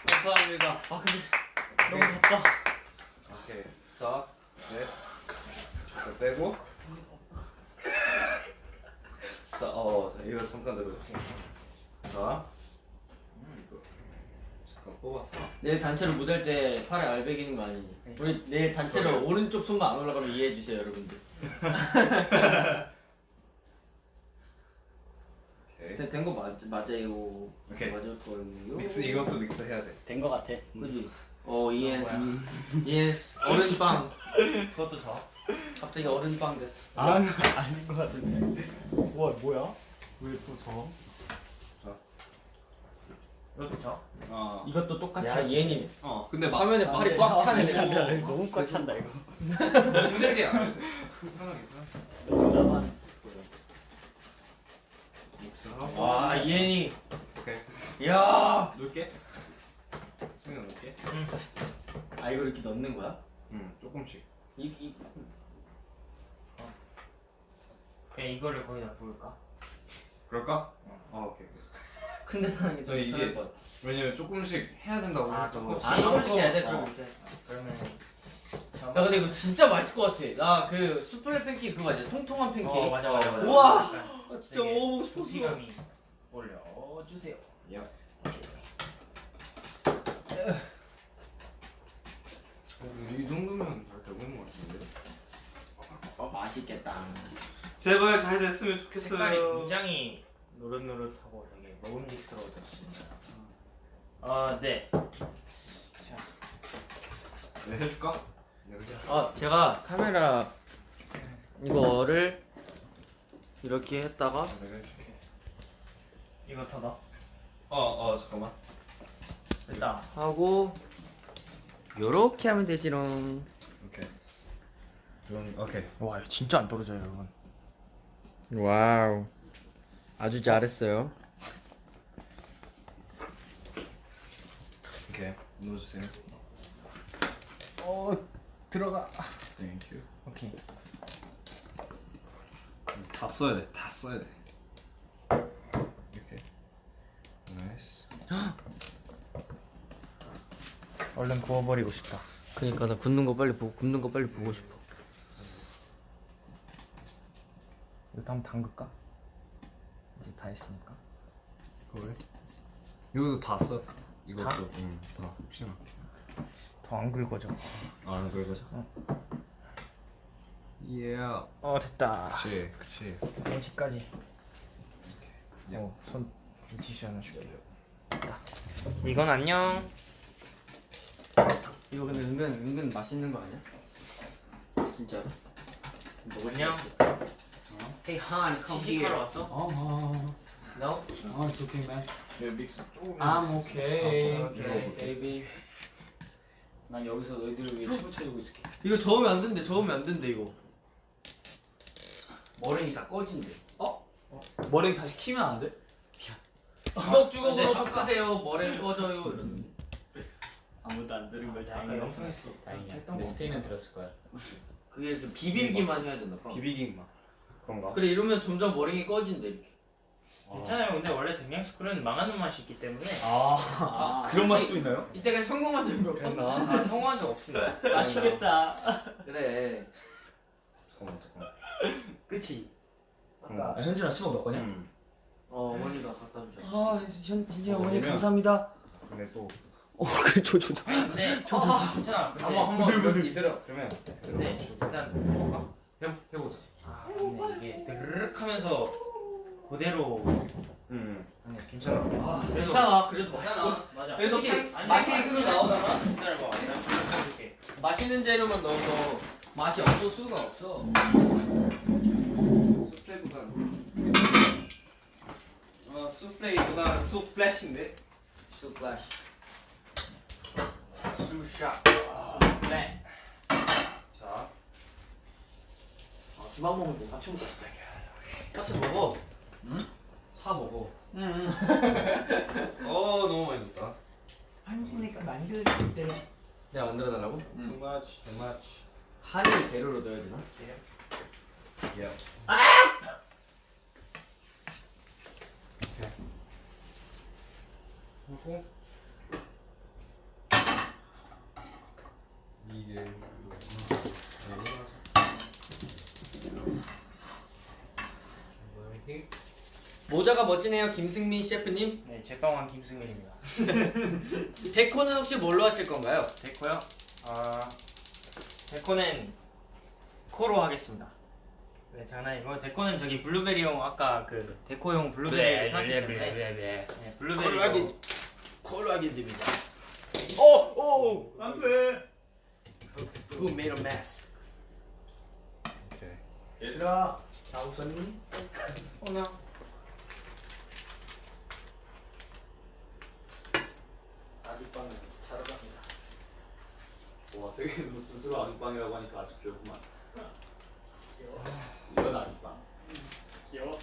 Speaker 2: 감사합니다.
Speaker 1: 아 근데 너무 덥다.
Speaker 2: 오케이. 자, 네. 이거 빼고. 자, 어, 자, 이거 잠깐 내려주세요. 자, 음, 이거 잠깐 뽑아서.
Speaker 3: 내일 단체로 무대할 때 팔에 알배기는 거 아니니? 우리 내일 단체로 오른쪽 손만 안 올라가면 이해해 주세요, 여러분들.
Speaker 2: 오케이.
Speaker 3: 된거 맞, 맞아요.
Speaker 2: 오케이.
Speaker 3: 맞을 거예요.
Speaker 2: 믹스 이것도 믹스 해야 돼.
Speaker 5: 된것 같아
Speaker 3: 그지? 어, ES. ES. 어른빵.
Speaker 1: 그것도 저.
Speaker 3: 갑자기 어른빵 됐어.
Speaker 5: 아 아닌 것 같은데 와 뭐야 왜또 저?
Speaker 1: 이것도 저.
Speaker 2: 어.
Speaker 5: 이것도 똑같이
Speaker 3: 야, 얘니
Speaker 2: 어. 근데 막
Speaker 3: 화면에
Speaker 5: 아,
Speaker 3: 팔이
Speaker 5: 네.
Speaker 3: 꽉
Speaker 5: 아,
Speaker 3: 차네.
Speaker 5: 네, 네, 네, 너무 꽉 찬다 이거
Speaker 2: 해도 돼. 편하게 믹스하고.
Speaker 3: 와, 얘니.
Speaker 2: 오케이.
Speaker 3: 야.
Speaker 2: 넣을게. 승현 넣을게.
Speaker 3: 아, 이걸 이렇게 넣는 거야?
Speaker 2: 응. 조금씩.
Speaker 3: 이, 이.
Speaker 1: 그냥 이거를 거기다 부을까?
Speaker 2: 그럴까? 어, 오케이. 오케이. *laughs*
Speaker 3: 큰 데서 하는 게좀
Speaker 2: 저 이게-
Speaker 3: 편할 것 같아.
Speaker 2: 왜냐면 조금씩 해야 된다고
Speaker 1: 아,
Speaker 2: 해서.
Speaker 1: 조금씩.
Speaker 3: 아, 조금씩 해야 돼,
Speaker 1: 어.
Speaker 3: 그럼.
Speaker 1: 그러면
Speaker 3: 야, 근데 이거 진짜 맛있을 것 같아. 나 그 수플레 팬케이크 그거 아니야? 통통한 팬케이크.
Speaker 1: 어 맞아 맞아 맞아.
Speaker 3: 우와! 아, 진짜
Speaker 1: 되게
Speaker 3: 먹어보고 싶었어.
Speaker 1: 소시감이 올려 주세요.
Speaker 2: 야. 이 정도면 잘 되고 있는 것 같은데.
Speaker 3: 어, 맛있겠다.
Speaker 2: 제발 잘 됐으면
Speaker 1: 색깔이 굉장히 노릇노릇하고 되게 먹음직스러워졌습니다. 아 네. 자
Speaker 2: 내가 해줄까?
Speaker 3: 아 제가 카메라 이거를 이렇게 했다가
Speaker 2: 내가 해줄게.
Speaker 1: 이거 더 넣어.
Speaker 2: 어 어 잠깐만.
Speaker 1: 됐다.
Speaker 3: 하고 요렇게 하면 되지롱.
Speaker 2: 오케이. 오케이.
Speaker 1: 와 진짜 안 떨어져요 여러분.
Speaker 3: 와우. 아주 잘했어요.
Speaker 2: 오케이. 넣어주세요.
Speaker 1: 어 들어가.
Speaker 2: thank you.
Speaker 1: 오케이.
Speaker 2: 다 써야 돼. 다 써야 돼. 이렇게. nice.
Speaker 1: 얼른 구워버리고 싶다.
Speaker 3: 그니까 나 굽는 거 빨리 보고 굽는 거 빨리 보고 싶어.
Speaker 1: 이거 한번 담글까? 이제 다 했으니까.
Speaker 2: 그걸? 이것도 다 써. 이것도.
Speaker 1: 다?
Speaker 2: 응. 다. 혹시나.
Speaker 1: 더안 굵어져.
Speaker 2: 아, 안 그러고자. 예.
Speaker 1: 어 됐다.
Speaker 2: 그치. 그치.
Speaker 1: 공식까지.
Speaker 2: 야.
Speaker 1: 어손 티슈 하나 줄게. 됐다. 이건 안녕.
Speaker 3: 이거 근데 은근 은근 맛있는 거 아니야? 진짜로?
Speaker 1: 안녕.
Speaker 3: Hey Han, come
Speaker 1: 시식하러 왔어?
Speaker 5: 어,
Speaker 3: No?
Speaker 5: 어, it's okay, man.
Speaker 2: 네, 믹스 조금.
Speaker 5: I'm okay.
Speaker 1: 오케이.
Speaker 5: baby. 난 여기서 너희들을 위해 춤을 춰주고 있을게.
Speaker 3: 이거 저으면 안 된대. 저으면 안 된대 이거. 머랭이 다 꺼진대.
Speaker 5: 머랭 다시 키면 안 돼?
Speaker 3: 주걱주걱으로 섞으세요. 머랭 꺼져요. 이러는데.
Speaker 5: 아무도 안 들은 걸
Speaker 1: 영상에서
Speaker 5: 다행이야.
Speaker 1: 했던
Speaker 5: 근데
Speaker 1: 거.
Speaker 5: 스테이는 들었을 거야.
Speaker 3: 그게 비비기만 해야 된다.
Speaker 2: 맛. 그런가?
Speaker 3: 그래 이러면 점점 머랭이 꺼진대 이렇게.
Speaker 1: 괜찮아요. 근데 원래 댕양스쿨은 망하는 맛이 있기 때문에
Speaker 5: 아,
Speaker 3: 아,
Speaker 5: 그런 맛이 또 있나요?
Speaker 3: 이때가 성공한 적이 없나?
Speaker 1: 아, 성공한 적 없습니다.
Speaker 5: 맛있겠다.
Speaker 3: 그래.
Speaker 2: 잠깐만 잠깐만.
Speaker 1: 그치?
Speaker 2: 그런가?
Speaker 5: 현진아 수박 몇 거냐?
Speaker 2: 음.
Speaker 3: 어 어머니가 갖다 주셨어.
Speaker 5: 아, 현 현진
Speaker 2: 어,
Speaker 5: 어머니
Speaker 2: 그러면-
Speaker 5: 감사합니다.
Speaker 2: 근데 또
Speaker 3: 어 그래 줘줘 줘.
Speaker 1: 근데 괜찮아. 근데
Speaker 2: 한번 한번 이대로 그러면
Speaker 1: 근데 일단 먹어볼까?
Speaker 2: 해 해보자.
Speaker 1: 아 근데 이게 드르륵 하면서 그대로
Speaker 2: 음.
Speaker 1: 아니 괜찮아. 아, 그래도
Speaker 3: 괜찮아 그래도 맛있어.
Speaker 1: 괜찮아. 맞아.
Speaker 3: 그래도 맛- 맛있는
Speaker 1: 흐르 나오다가 기다려봐. 내가 보여줄게.
Speaker 3: 맛있는 재료만 넣어서 맛이 없을 수가 없어.
Speaker 2: 수플레보다 어 수플레이보다 수플래시인데
Speaker 3: 수플래시.
Speaker 2: 수샷
Speaker 1: 네.
Speaker 2: 자
Speaker 5: 아, 먹을 때 같이 먹자.
Speaker 3: 같이 먹어.
Speaker 5: 응?
Speaker 3: 사 먹어. *laughs*
Speaker 2: 어 너무 많이 넣었다
Speaker 5: 한국이니까 만들 때.
Speaker 3: 내가 만들어 달라고?
Speaker 2: too much too much
Speaker 3: 한이 재료로 넣어야 되나?
Speaker 2: yeah 하고 이게
Speaker 3: 모자가 멋지네요 김승민 셰프님.
Speaker 1: 네, 제빵왕 김승민입니다. *laughs*
Speaker 3: 데코는 혹시 뭘로 하실 건가요?
Speaker 1: 됐고요. 아 데코는 코로 하겠습니다. 네 장난이고 데코는 저기 블루베리용 아까 그 데코용 블루베리 생각했기 때문에 네, 블루베리
Speaker 3: 콜로 하게 됩니다.
Speaker 1: 오오 안돼.
Speaker 3: Who made a mess?
Speaker 2: 오케이
Speaker 5: 얘들아, 다 웃었니?
Speaker 1: 오나
Speaker 5: 아기빵은 차려갑니다. 와, 되게 너 스스로 아기빵이라고 하니까 아주 귀엽구만. 이건 아기빵.
Speaker 1: 귀여워.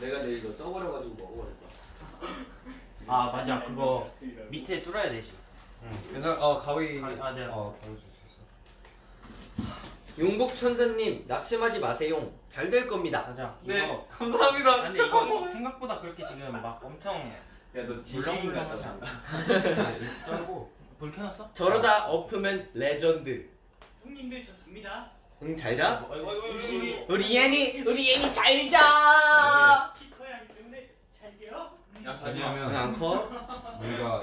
Speaker 5: 내가 내일 너 쪄버려가지고 먹어버릴 거야.
Speaker 1: 아 맞아 그거 밑에 뚫어야 되지.
Speaker 2: 괜찮아 어 가위
Speaker 1: 아, 네.
Speaker 2: 어 가위 줄수 있어
Speaker 3: 용복 천사님 낙심하지 마세요. 잘 될 겁니다.
Speaker 1: 맞아.
Speaker 2: 네
Speaker 1: 이거
Speaker 2: 감사합니다
Speaker 1: 아니 이거 생각보다 그렇게 지금 막 엄청
Speaker 5: 야, 너
Speaker 1: 지식인
Speaker 5: 같다.
Speaker 1: 썰고 불 켜놨어?
Speaker 3: 저러다 엎으면 레전드.
Speaker 1: 형님들 저 잡니다.
Speaker 3: 응, 잘 자.
Speaker 1: 어이구 어이구 어이구.
Speaker 3: 우리 예니, 우리 예니 잘 자.
Speaker 1: 키 커야 하기 때문에 잘게요.
Speaker 2: 야
Speaker 3: 응, 안 커?
Speaker 2: 뭔가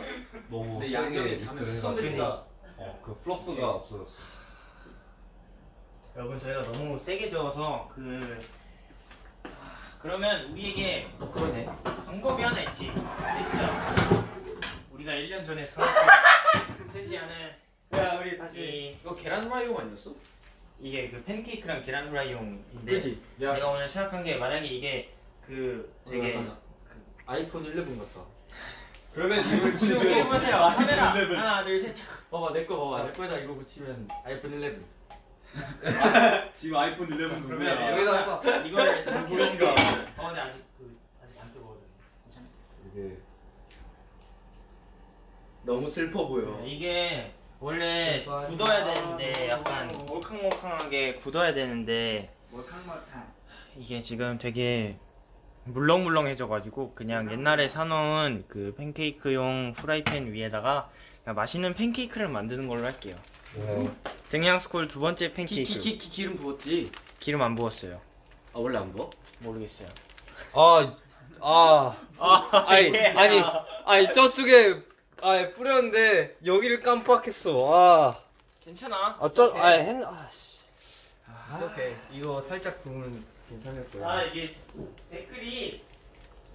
Speaker 2: 너무
Speaker 5: 근데
Speaker 2: 세게
Speaker 5: 양쪽에 자면
Speaker 2: 믹스를
Speaker 5: 수선되니까.
Speaker 2: 어, 그 플러프가 없어졌어
Speaker 1: 여러분 저희가 너무 세게 저어서 그 아, 그러면 우리에게
Speaker 3: 그러네.
Speaker 1: 방법이 하나 있지. 있어요. 우리가 1년 전에 사놓고 *laughs* 쓰지 않은 야 우리 다시
Speaker 3: 이거 계란 후라이용 아니었어?
Speaker 1: 이게 그 팬케이크랑 계란 후라이용인데
Speaker 3: 그지?
Speaker 2: 야
Speaker 1: 내가 오늘 생각한 게 만약에 이게 그 되게
Speaker 3: 약간 아이폰 11 같다. *laughs*
Speaker 2: 그러면 이걸 치우고
Speaker 1: 보세요 카메라 *laughs* 하나 둘셋
Speaker 3: 봐봐 내 거 봐봐 내 거에다 이거 붙이면 아이폰 11. *laughs*
Speaker 5: 지금 아이폰 11 누구야?
Speaker 1: 그러면
Speaker 3: 여기다 써.
Speaker 1: 이거를 생각해볼게 어 근데 아직 그 아직 안 뜨거워서
Speaker 2: 이게
Speaker 3: 너무 슬퍼 보여.
Speaker 1: 네, 이게 원래 굳어야 되는데 약간 몰캉몰캉하게 굳어야 되는데 이게 지금 되게 물렁물렁해져가지고 그냥 옛날에 사놓은 그 팬케이크용 프라이팬 위에다가 그냥 맛있는 팬케이크를 만드는 걸로 할게요. 댕양스쿨 두 번째 팬케이크
Speaker 3: 키키키 기름 부었지.
Speaker 1: 기름 안 부었어요.
Speaker 3: 아 원래 안 부어?
Speaker 1: 모르겠어요.
Speaker 4: 아, 아, 아니, 아니, 아니 저쪽에 아 뿌렸는데 여기를 깜빡했어. 아,
Speaker 1: 괜찮아.
Speaker 4: 아, 저, 아, 했, 아, 씨.
Speaker 3: 아, 오케이. 이거 살짝 부으면 괜찮을 거야.
Speaker 1: 아 이게 댓글이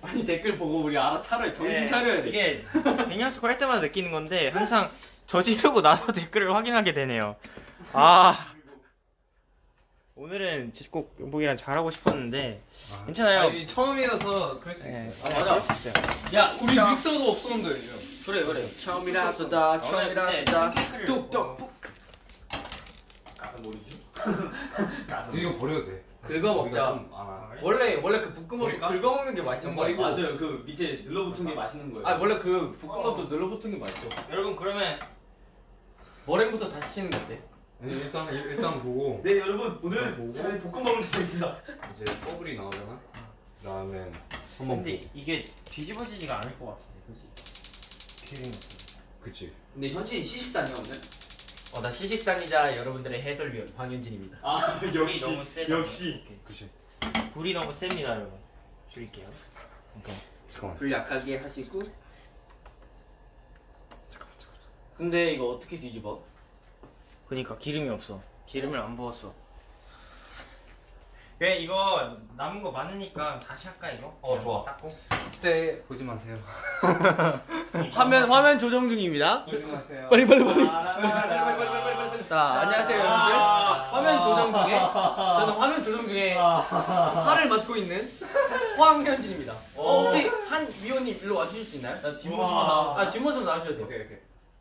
Speaker 3: 아니 댓글 보고 우리 알아 차려 정신
Speaker 1: 네,
Speaker 3: 차려야 돼.
Speaker 1: 이게 *laughs* 댕양스쿨 할 때마다 느끼는 건데 항상 저지르고 나서 *laughs* 댓글을 확인하게 되네요. 아 오늘은 꼭 용복이랑 잘하고 싶었는데 괜찮아요.
Speaker 2: 아니 처음이어서 그럴 수
Speaker 1: 네,
Speaker 2: 있어요
Speaker 1: 아,
Speaker 3: 맞아.
Speaker 1: 그럴 수 있어요.
Speaker 2: 야 우리 믹서도 없었는데
Speaker 3: 그래 그래. 처음이라서다 처음이라서다
Speaker 1: 팬케이크를
Speaker 3: 뚝뚝
Speaker 1: 먹어.
Speaker 5: 가서 모르죠?
Speaker 2: 이거 버려도 돼
Speaker 3: 긁어 먹자.
Speaker 2: 좀 많아
Speaker 3: 원래 원래 그 볶음밥도? 긁어 먹는 게 맛있는 거야.
Speaker 5: 맞아요. 그 밑에 눌러붙은 게 맛있는 거예요.
Speaker 3: 아 원래 그 볶음밥도 눌러붙은 게 맛있어.
Speaker 1: 여러분 그러면
Speaker 3: 머랭부터 다시 거 어때?
Speaker 2: 아니, 일단 일단 보고
Speaker 5: 네 여러분 오늘. 차라리 볶음밥을 드시겠습니다.
Speaker 2: 이제 버블이 나오잖아 그다음에 한번
Speaker 1: 근데
Speaker 2: 보고
Speaker 1: 이게 뒤집어지지가 않을 것 같은데 그지? 기름이 없어.
Speaker 2: 그치
Speaker 5: 근데 현진이 시식단이야 오늘?
Speaker 3: 어 나 시식단이자 여러분들의 해설위원 황현진입니다.
Speaker 5: 아
Speaker 1: 불이
Speaker 5: 역시
Speaker 1: 너무 세다.
Speaker 5: 역시.
Speaker 2: 그치
Speaker 1: 불이 너무 셉니다 여러분. 줄일게요.
Speaker 2: 잠깐만
Speaker 3: 불 약하게 하시고. 근데 이거 어떻게 뒤집어?
Speaker 1: 그니까 기름이 없어. 기름을 안 부었어. 그래 이거 남은 거 많으니까 다시 할까 이거?
Speaker 2: 어, 좋아.
Speaker 1: 닦고.
Speaker 2: 그때 보지 마세요 *laughs*
Speaker 3: 화면 화면 조정 중입니다.
Speaker 2: 보지 마세요
Speaker 4: 빨리, 빨리, 빨리.
Speaker 3: 자 안녕하세요 여러분들. 화면 조정 중에 저는 화면 조정 중에 화를 맡고 있는 황현진입니다. 어, 혹시 한 위원님 일로 와주실 수 있나요? 나
Speaker 1: 뒷모습만 나와.
Speaker 3: 아 뒷모습 나와주셔도 돼요.
Speaker 2: 오케이 오케이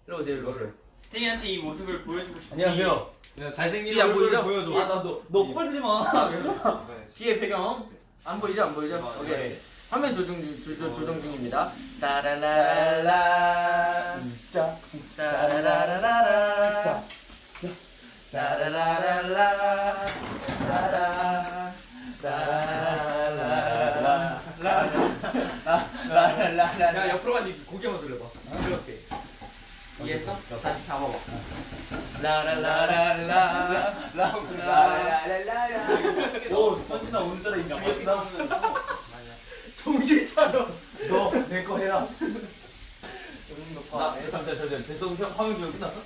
Speaker 3: 일로 오세요 일로 오세요.
Speaker 1: 스테이한테 이 모습을 보여주고 싶어.
Speaker 3: 안녕하세요. 잘생긴
Speaker 2: 얼굴 보여줘.
Speaker 5: 아, 나너 너 네. 꼬발들지 마. *laughs* 네.
Speaker 3: 뒤에 배경 안 보이죠? 안 보이죠?
Speaker 2: 아,
Speaker 3: 오케이.
Speaker 2: 네.
Speaker 3: 화면 조정 중 조정 중입니다. 따라라라. 짜. 따라라라라. 짜. 따라라라라. 따라. 따라라라라. 라라라라.
Speaker 2: 야 옆으로 가니 고개 한번 돌려봐. 어?
Speaker 3: 이렇게. 이해했어? 다시 잡아봐 라라라라라 라라라라라
Speaker 5: 오 현진아 오늘따라 인기겠다. *laughs*
Speaker 3: 정신 차려
Speaker 5: 너내 거 해라.
Speaker 3: 나 잠깐 잠깐 뱃속 형 화면 조정 끝났어?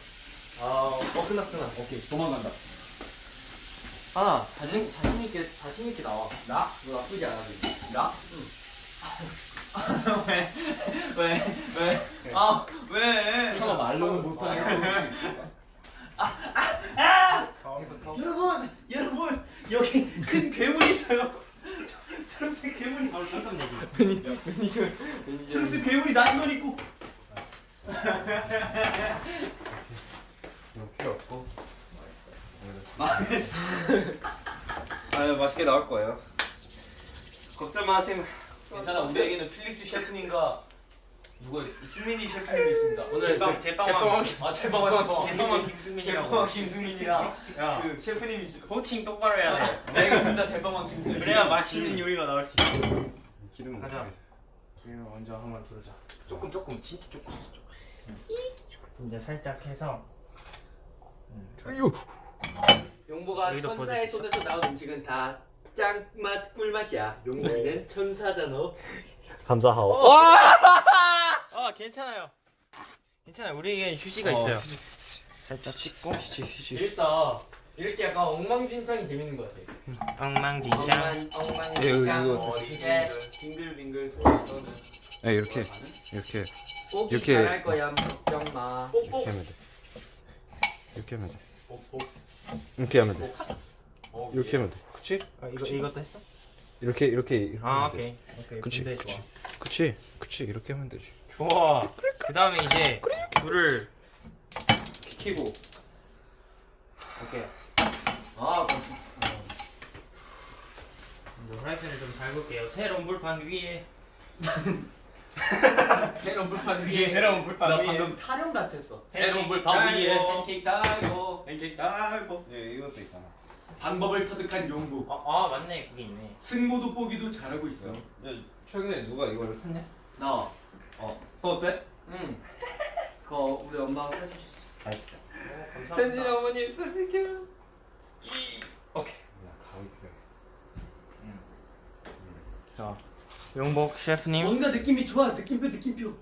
Speaker 3: 아어 끝났어 끝났어 오케이
Speaker 5: 도망간다.
Speaker 3: 하나 자신 자신 있게 자신 있게 나와 나? 너 나쁘지 않아 지금 나?
Speaker 1: 왜? 왜? 왜? 아 왜?
Speaker 3: 상아 말로는 못하는
Speaker 5: 여러분 여러분 여기 큰 괴물이 있어요. 초록색 괴물이
Speaker 1: 바로 깜깜 내기.
Speaker 5: 초록색 괴물이 나시만 있고.
Speaker 2: 필요 없고 망했어 아유 맛있게 나올 거예요 걱정 마세요
Speaker 5: 괜찮아 우리에게는 필릭스 셰프님과 누가 승민이 셰프님이 있습니다.
Speaker 3: 오늘
Speaker 1: 제빵
Speaker 3: 그-
Speaker 1: 제빵왕.
Speaker 5: 아 제빵왕 제빵왕
Speaker 1: 제빵왕 김승민이라고.
Speaker 5: 제빵왕 김승민이랑 야그 셰프님이 있어.
Speaker 1: 호칭 똑바로 해야 돼.
Speaker 5: 네 알겠습니다 제빵왕 김승민.
Speaker 1: 그래야 맛있는 요리가 나올 수 있어.
Speaker 2: 기름은
Speaker 1: 가자. 기름 먼저 한번 두르자.
Speaker 2: 조금 조금 진짜 조금 조금
Speaker 1: 이제 살짝 해서
Speaker 3: 용보가
Speaker 1: 여기도
Speaker 3: 천사의
Speaker 1: 보여줄 수
Speaker 3: 손에서 나온 음식은 다 짱맛 꿀맛이야 용보는 천사잖아
Speaker 4: 감사하오.
Speaker 1: 아 괜찮아요. 괜찮아요. 우리에겐 휴지가 있어요. 살짝 씻고
Speaker 3: 재밌다 이렇게 약간 엉망진창이 재밌는 것 같아
Speaker 1: 엉망진창.
Speaker 3: 엉망,
Speaker 2: 예,
Speaker 3: 엉망진창
Speaker 2: 이거,
Speaker 3: 어,
Speaker 2: 이거.
Speaker 3: 이제 빙글빙글 돌아서는
Speaker 2: 네 이렇게 이렇게
Speaker 3: 꼭이
Speaker 2: 이렇게-
Speaker 3: 잘할 거야 걱정 마
Speaker 2: 이렇게 하면 돼 이렇게 하면 돼.
Speaker 5: 복스 복스.
Speaker 2: 이렇게 하면 돼.
Speaker 5: 어,
Speaker 2: 이렇게 하면 돼. 그치?
Speaker 1: 아, 이거 이것도 했어?
Speaker 2: 이렇게 이렇게 이렇게
Speaker 1: 아
Speaker 2: 하면 되지.
Speaker 1: 오케이 오케이
Speaker 2: 그치,
Speaker 1: 근데
Speaker 2: 그치.
Speaker 1: 좋아
Speaker 2: 그치? 그치 이렇게 하면 되지.
Speaker 1: 좋아 그 다음에 이제 불을
Speaker 3: 키고.
Speaker 1: 오케이
Speaker 3: 아
Speaker 1: 먼저 프라이팬을 좀 밟을게요 새로운 불판 위에 *laughs*
Speaker 3: 새로운 불판
Speaker 1: 새로운 불판
Speaker 3: 나 방금 타령 같았어.
Speaker 1: 새로운
Speaker 3: 불판 위에. 팬케이크 달고
Speaker 5: 팬케이크 달고.
Speaker 2: 예 이것도 있잖아.
Speaker 3: 방법을 터득한 용구.
Speaker 1: 아, 아 맞네 그게 있네
Speaker 3: 승모 돋보기도 잘하고 있어.
Speaker 2: 야, 최근에 누가 이거를 샀냐?
Speaker 3: 나.
Speaker 2: 어. 써 어때?
Speaker 3: 응. 그거 우리 엄마가 해주셨어.
Speaker 2: 아 진짜.
Speaker 1: 감사합니다
Speaker 3: 현진 어머님 잘생겨요.
Speaker 2: 야 가위 필요.
Speaker 1: 용복 셰프님
Speaker 3: 뭔가 느낌이 좋아. 느낌표 느낌표.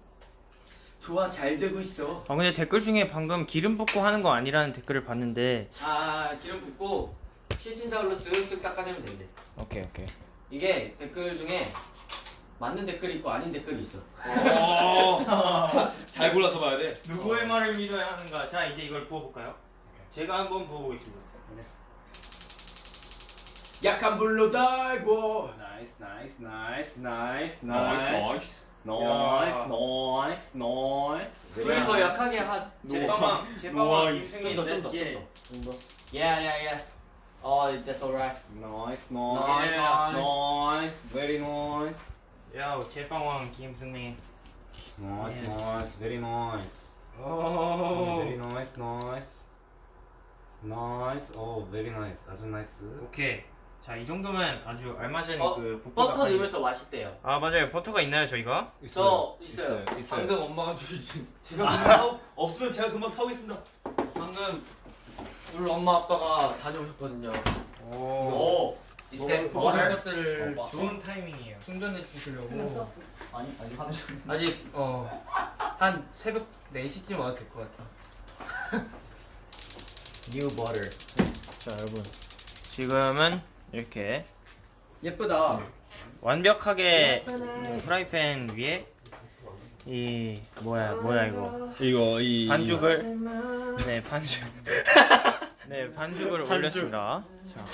Speaker 3: 좋아 잘 되고 있어.
Speaker 1: 아 근데 댓글 중에 방금 기름 붓고 하는 거 아니라는 댓글을 봤는데
Speaker 3: 아 기름 붓고 실신자울로 쓱쓱 닦아내면 된대.
Speaker 1: 오케이 오케이
Speaker 3: 이게 댓글 중에 맞는 댓글이 있고 아닌 댓글이 있어. *laughs*
Speaker 5: 잘 골라서 봐야 돼.
Speaker 1: 누구의 말을 믿어야 하는가 자 이제 이걸 부어볼까요? 제가 한번 부어보겠습니다
Speaker 3: 약한 불로 달고.
Speaker 2: nice nice nice nice nice nice. nice nice nice
Speaker 3: 불 더 약하게 하.
Speaker 1: 제빵왕 제빵왕 김승민
Speaker 3: 좀더
Speaker 1: let's
Speaker 3: 좀더
Speaker 1: get
Speaker 3: 좀
Speaker 1: it.
Speaker 3: 더. 좀 더. Yeah yeah yeah. Oh that's alright.
Speaker 2: 나이스
Speaker 3: Nice,
Speaker 2: 나이스
Speaker 3: nice.
Speaker 2: nice very nice
Speaker 1: 야 제빵왕 김승민
Speaker 2: nice
Speaker 1: Yes.
Speaker 2: nice very nice
Speaker 1: 오
Speaker 2: very nice nice nice 오 very nice 아주 nice
Speaker 1: 오케이 자 이 정도면 아주 알맞은
Speaker 3: 어,
Speaker 1: 그
Speaker 3: 버터
Speaker 1: 빨리-
Speaker 3: 넣으면 더 맛있대요.
Speaker 1: 아 맞아요 버터가 있나요 저희가?
Speaker 3: 저 있어요.
Speaker 2: 있어요
Speaker 3: 방금 엄마가 주신. *laughs*
Speaker 5: 제가 사오, 없으면 제가 금방 사오겠습니다.
Speaker 3: 방금 우리 엄마 아빠가 다녀오셨거든요.
Speaker 1: 오
Speaker 5: 오.
Speaker 3: 이 스탠
Speaker 1: 뭐,
Speaker 3: 모든? 것들을
Speaker 5: 어,
Speaker 1: 좋은 타이밍이에요
Speaker 3: 충전해 주시려고.
Speaker 5: 아니 아니 하는 중.
Speaker 3: 아직 어한 새벽 4시쯤 와도 될 것 같아.
Speaker 1: new 버터 자 여러분 지금은 이렇게
Speaker 3: 예쁘다.
Speaker 1: 완벽하게 프라이팬 위에 이 뭐야 뭐야 이거
Speaker 2: 이거 이
Speaker 1: 반죽을 네 반죽 *laughs* 네 반죽을 올렸습니다 자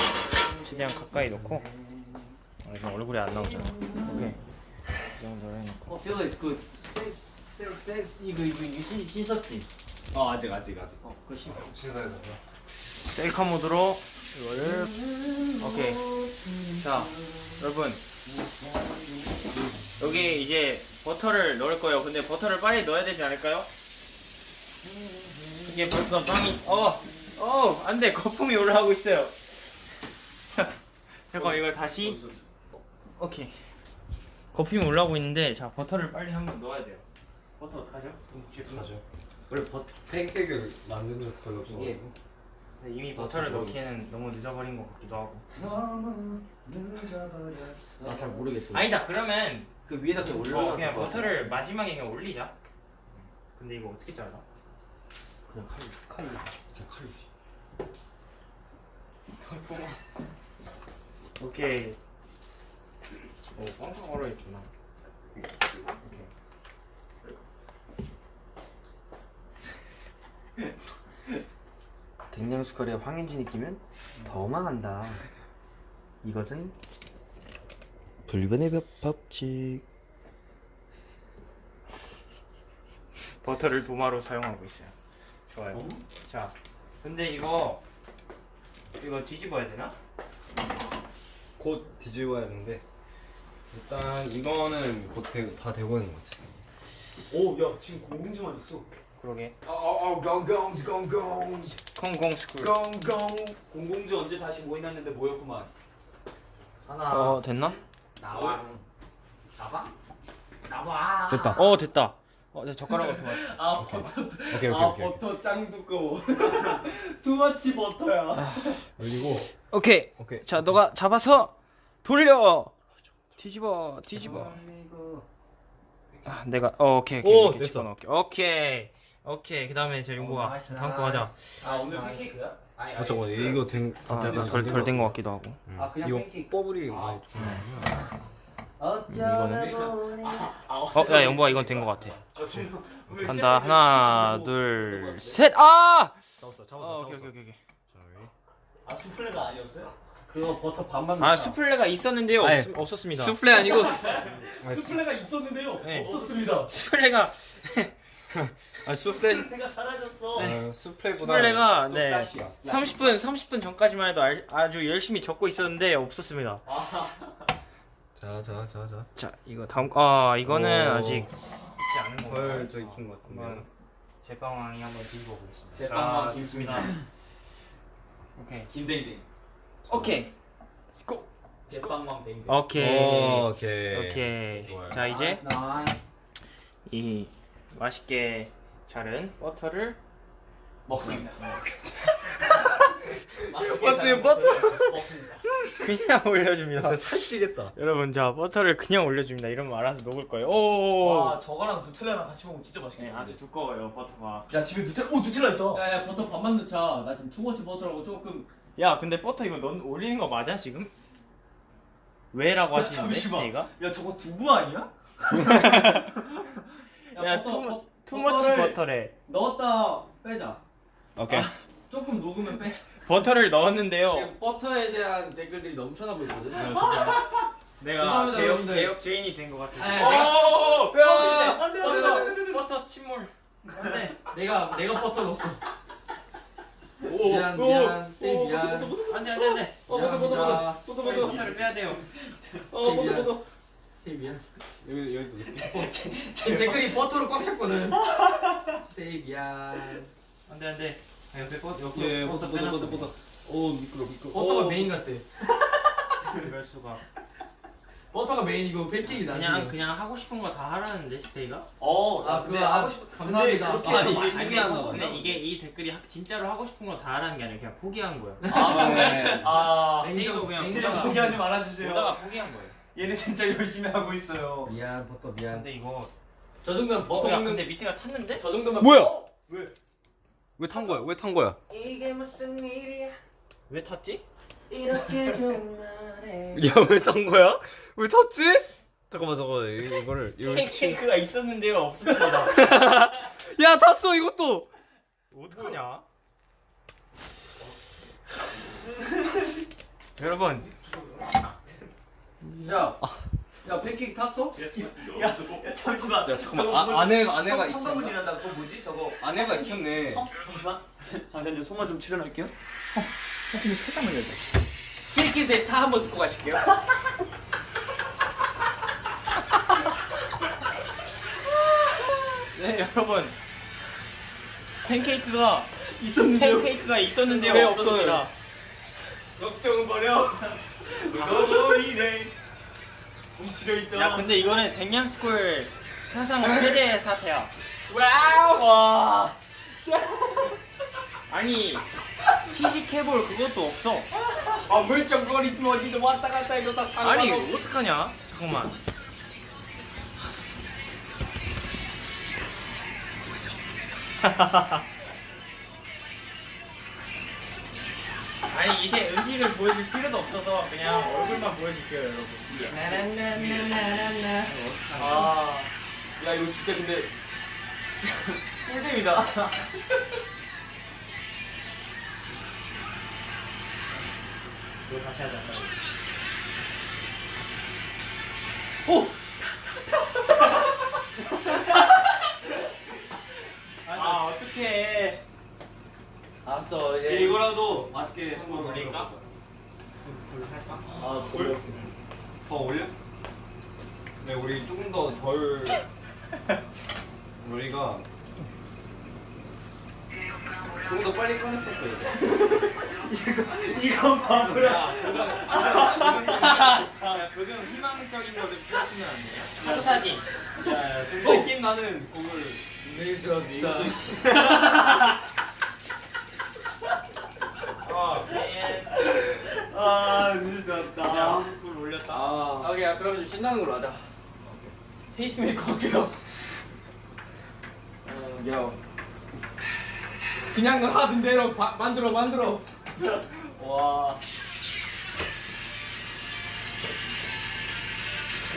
Speaker 1: 최대한 가까이 놓고 아, 지금 얼굴이 안 나오잖아 오케이 이 정도로 해놓고
Speaker 3: 어, feel is good. 섹스. 이거 이거 이거 신 신석기.
Speaker 5: 어 아직 아직 아직.
Speaker 3: 어, 그거 신.
Speaker 2: 신사에서
Speaker 1: 셀카 모드로 이거를 오케이 자 여러분 여기 이제 버터를 넣을 거예요 근데 버터를 빨리 넣어야 되지 않을까요? 이게 벌써 빵이 어 어 안 돼 거품이 올라오고 있어요 자, 잠깐 이걸 다시 오케이 거품이 올라오고 있는데 자 버터를 빨리 한번 넣어야 돼요 버터 어떡하죠?
Speaker 2: 가죠 원래 버 팬케이크를 만든 적 별로 없어
Speaker 1: 근데 이미 버터를 넣기에는 너무 늦어버린 것 같기도 하고
Speaker 5: 너무 늦어버렸어.
Speaker 3: 나잘 모르겠어.
Speaker 1: 아니다 그러면
Speaker 3: 그 위에다 그냥
Speaker 1: 어,
Speaker 3: 올려놨어.
Speaker 1: 그냥 버터를 마지막에 그냥 올리자. 근데 이거 어떻게 잘라?
Speaker 3: 그냥 칼. 칼.
Speaker 2: 그냥 칼로
Speaker 1: 오케이. 오, 꽝꽝 얼어 있구나. 오케이.
Speaker 6: 댕냥수칼에 황현진이 끼면 더 망한다. 이것은 불변의 법- 법칙.
Speaker 1: 버터를 도마로 사용하고 있어요. 좋아요. 자, 근데 이거 이거 뒤집어야 되나?
Speaker 2: 곧 뒤집어야 하는데 일단 이거는 곧다 되고 있는 것 같아
Speaker 5: 오 야 지금 공공지만 있어.
Speaker 1: 그러게.
Speaker 5: 어어 공공지 공공지
Speaker 1: 콩콩 스쿨.
Speaker 5: 공공 공공지 언제 다시 모이났는데 모였구만.
Speaker 3: 하나.
Speaker 1: 어, 됐나?
Speaker 3: 나와. 나와. 나와.
Speaker 2: 됐다
Speaker 1: 어, 됐다. 어, 내 젓가락으로 도마.
Speaker 3: 아 버터.
Speaker 2: 오케이 오케이
Speaker 3: 아
Speaker 2: 오케이
Speaker 3: 버터 짱 두꺼워. *laughs* too much 버터야.
Speaker 2: 올리고
Speaker 1: 오케이.
Speaker 2: 오케이
Speaker 1: 자, 너가 잡아서 돌려. 뒤집어, 뒤집어. 아, 내가 어, 오케이 오케이
Speaker 2: 오,
Speaker 1: 이렇게
Speaker 2: 됐어.
Speaker 1: 집어넣을게. 오케이 오케이 그다음에 저
Speaker 3: 용복아 nice,
Speaker 1: 다음 거 하자.
Speaker 3: 아 오늘 팬케이크야? 아니
Speaker 2: 어 잠깐 이거 된, 다
Speaker 1: 아,
Speaker 2: 약간
Speaker 1: 덜덜된 것 같기도 하고.
Speaker 2: 음.
Speaker 3: 아, 그냥
Speaker 2: 이거
Speaker 3: 팬케이크.
Speaker 2: bubble이
Speaker 3: 아.
Speaker 2: 많이 좀
Speaker 1: 이거는 어, 야 영보가 이건 된 것 같아. 간다 하나 둘 셋. 아!
Speaker 5: 잡았어 잡았어
Speaker 1: 어, 오케이
Speaker 5: 잡았어
Speaker 1: 오케이 오케이.
Speaker 5: 아 수플레가 아니었어요?
Speaker 3: 그거 버터 반만
Speaker 1: 아 수플레가 있었는데요.
Speaker 2: 아니,
Speaker 1: 없, 없었습니다.
Speaker 2: 수플레 아니고 *laughs*
Speaker 5: 수플레가 있었는데요
Speaker 1: 네.
Speaker 5: 없었습니다
Speaker 1: 수플레가 *laughs*
Speaker 2: 아 수플레
Speaker 5: 수플레가 사라졌어
Speaker 2: 어, 수플레보다
Speaker 1: 수플레가 네
Speaker 2: 수플라시야.
Speaker 1: 30분 30분 전까지만 해도 알, 아주 열심히 적고 있었는데 없었습니다.
Speaker 2: 자 자 자 자.
Speaker 1: 자 이거 다음 아 이거는
Speaker 2: 오.
Speaker 1: 아직 있지 않은 거.
Speaker 2: 덜저 익힌 것 같은데
Speaker 1: 제빵왕이 한번 뒤집어 보겠습니다.
Speaker 5: 제빵왕
Speaker 1: 자,
Speaker 5: 김승민입니다. *laughs*
Speaker 1: 오케이.
Speaker 5: 김댕댕.
Speaker 1: 오케이.
Speaker 5: 제빵왕 댕댕.
Speaker 1: 오케이.
Speaker 2: 오케이.
Speaker 1: 오케이.
Speaker 2: 좋아요.
Speaker 1: 자 이제
Speaker 3: nice. 이
Speaker 1: 맛있게 자른 버터를
Speaker 5: 먹습니다 *laughs*
Speaker 2: 버터 버터
Speaker 1: 그냥 올려줍니다.
Speaker 2: 진짜 살찌겠다
Speaker 1: 여러분 자 버터를 그냥 올려줍니다. 이러면 알아서 녹을 거예요. 오.
Speaker 5: 와 저거랑 누텔라랑 같이 먹으면 진짜
Speaker 1: 네,
Speaker 5: 맛있겠네
Speaker 1: 아주 두꺼워요 버터가.
Speaker 5: 야 집에 누텔라 오 누텔라 있다
Speaker 3: 야야 버터 반만 넣자. 나 지금 too much 버터라고 조금.
Speaker 1: 야 근데 버터 이거 넌 올리는 거 맞아 지금? 왜라고 하시는데
Speaker 5: 잠시만. 야 저거 두부 아니야? *laughs*
Speaker 1: 야,
Speaker 3: 버터,
Speaker 1: 투-
Speaker 3: 버-
Speaker 1: too much 버터래.
Speaker 3: 넣었다 빼자.
Speaker 2: 오케이
Speaker 3: 조금 녹으면 빼.
Speaker 1: 버터를 넣었는데요.
Speaker 3: 지금 버터에 대한 댓글들이 넘쳐나 보이거든.
Speaker 1: 내가
Speaker 3: 죄송합니다,
Speaker 1: 대역,
Speaker 3: 여러분들.
Speaker 1: 대역 죄인이 된 것 같아. 오, 뼈!
Speaker 5: 안 돼, 안 돼, 안 돼, 안 돼, 안 돼.
Speaker 1: 버터 침몰.
Speaker 3: 안돼. 내가 내가 버터 넣었어.
Speaker 5: 오,
Speaker 3: 미안
Speaker 5: 오,
Speaker 3: 미안 스테이
Speaker 5: 오,
Speaker 3: 미안.
Speaker 5: 버터,
Speaker 1: 안돼 안돼 안돼.
Speaker 5: 어, 버터, 버터,
Speaker 3: 미안합니다.
Speaker 5: 버터, 버터.
Speaker 1: 버터를 빼야 돼요.
Speaker 5: 어 버터 버터
Speaker 3: 스테이 미안.
Speaker 2: 여기 여기도
Speaker 3: 지금 *laughs* 댓글이 버터로 꽉 찼거든. 스테이 미안.
Speaker 1: 안돼 안돼. 아, 옆에 버터 옆에
Speaker 2: 예
Speaker 1: 버터
Speaker 2: 버터 버터
Speaker 1: 빼놨어.
Speaker 2: 버터 버터 오 미끄러 미끄러
Speaker 3: 버터가 메인 같대.
Speaker 1: 이럴 수가.
Speaker 3: 버터가 메인이고 팬케이크 나중에.
Speaker 1: 그냥 그냥 하고 싶은 거 다 하라는데 스테이가?
Speaker 5: 어,
Speaker 3: 아,
Speaker 5: 아
Speaker 3: 그거 아,
Speaker 5: 하고 싶어.
Speaker 3: 감사합니다.
Speaker 5: 근데 그렇게
Speaker 3: 아,
Speaker 5: 해서
Speaker 3: 이게
Speaker 5: 맛있게
Speaker 3: 신기하다.
Speaker 5: 하는
Speaker 1: 근데
Speaker 5: 거구나.
Speaker 1: 이게 이 댓글이 하- 진짜로 하고 싶은 거 다 하라는 게 아니라 그냥 포기한 거야.
Speaker 5: 아,
Speaker 2: 네.
Speaker 5: 아,
Speaker 1: 스테이도 그냥
Speaker 5: 스테이
Speaker 1: 보다가
Speaker 5: 포기하지 말아주세요.
Speaker 1: 보다가 포기한 거예요.
Speaker 5: 얘네 진짜 열심히 하고 있어요.
Speaker 3: 미안 버터 미안.
Speaker 1: 근데 이거
Speaker 3: 저 정도면 버터
Speaker 1: 어, 야,
Speaker 3: 먹는
Speaker 1: 근데 밑에가 탔는데?
Speaker 3: 저 정도면
Speaker 2: 뭐야?
Speaker 3: 어?
Speaker 2: 왜 탄 거야 왜 탄 거야
Speaker 1: 이게 무슨 일이야? 왜 탔지?
Speaker 6: 이렇게 좋은 날에 *laughs*
Speaker 2: 야왜 탄 거야 왜 탔지 잠깐만 잠깐만 이- 이거를 이거
Speaker 1: 팬케이크가 있었는데요 없었습니다. *laughs*
Speaker 2: 야 탔어 이것도
Speaker 1: 어떡하냐? *laughs* 여러분
Speaker 3: 야. 야 팬케이크 탔어?
Speaker 5: 야, 잠시만.
Speaker 2: 야 잠깐만 아, 아내가 아내가 익혔나
Speaker 5: 한가분이란다. 그거 뭐지? 저거.
Speaker 2: 아내가 익혔네
Speaker 5: 어? 잠시만. 잠시만요. 손만 좀 출연할게요.
Speaker 3: 스테이키즈의 타 한번 듣고 가실게요. *laughs*
Speaker 1: 네 여러분 팬케이크가
Speaker 5: 있었는데요.
Speaker 1: 팬케이크가 있었는데요
Speaker 5: 왜
Speaker 1: 없었습니다.
Speaker 5: 걱정 버려. 누가 보이네. 있다.
Speaker 1: 야 근데 이거는 댕냥스쿨 사상 최대 사태야. 와우 와. 아니 시식해볼 그것도 없어.
Speaker 3: 아 물정거리 좀 어디도 왔다 갔다 해도 다
Speaker 1: 아니
Speaker 3: 상관없어.
Speaker 1: 어떡하냐? 잠깐만. *laughs* 아니 이제 음식을 보여줄 필요도 없어서 그냥 얼굴만 보여줄게요 여러분. 나나나나나나.
Speaker 5: 아,
Speaker 3: 야 이거 진짜 근데
Speaker 5: 꿀잼이다.
Speaker 1: 이거 다시 하자. *laughs* 아 어떡해.
Speaker 3: 알았어
Speaker 5: 예,
Speaker 3: 이제
Speaker 5: 이거라도 맛있게 한번
Speaker 1: 올릴까?
Speaker 5: 아, 돌?
Speaker 2: 더 올려? 네 우리 조금 더 덜 *laughs* 우리가 조금 더 빨리 꺼냈었어요
Speaker 5: 이건 바보야.
Speaker 1: 자 조금 희망적인 거를 보여주면 안 돼요? 사진.
Speaker 5: 좀더 힘 나는 곡을.
Speaker 1: 어, *laughs* 예.
Speaker 5: 아, 늦었다.
Speaker 1: 야, 불 올렸다.
Speaker 5: 아,
Speaker 3: 오케이 야, 그러면 좀 신나는 걸로 하자
Speaker 5: 페이스메이커 할게요.
Speaker 3: 야 그냥 하던 대로 바, 만들어 만들어
Speaker 5: 와.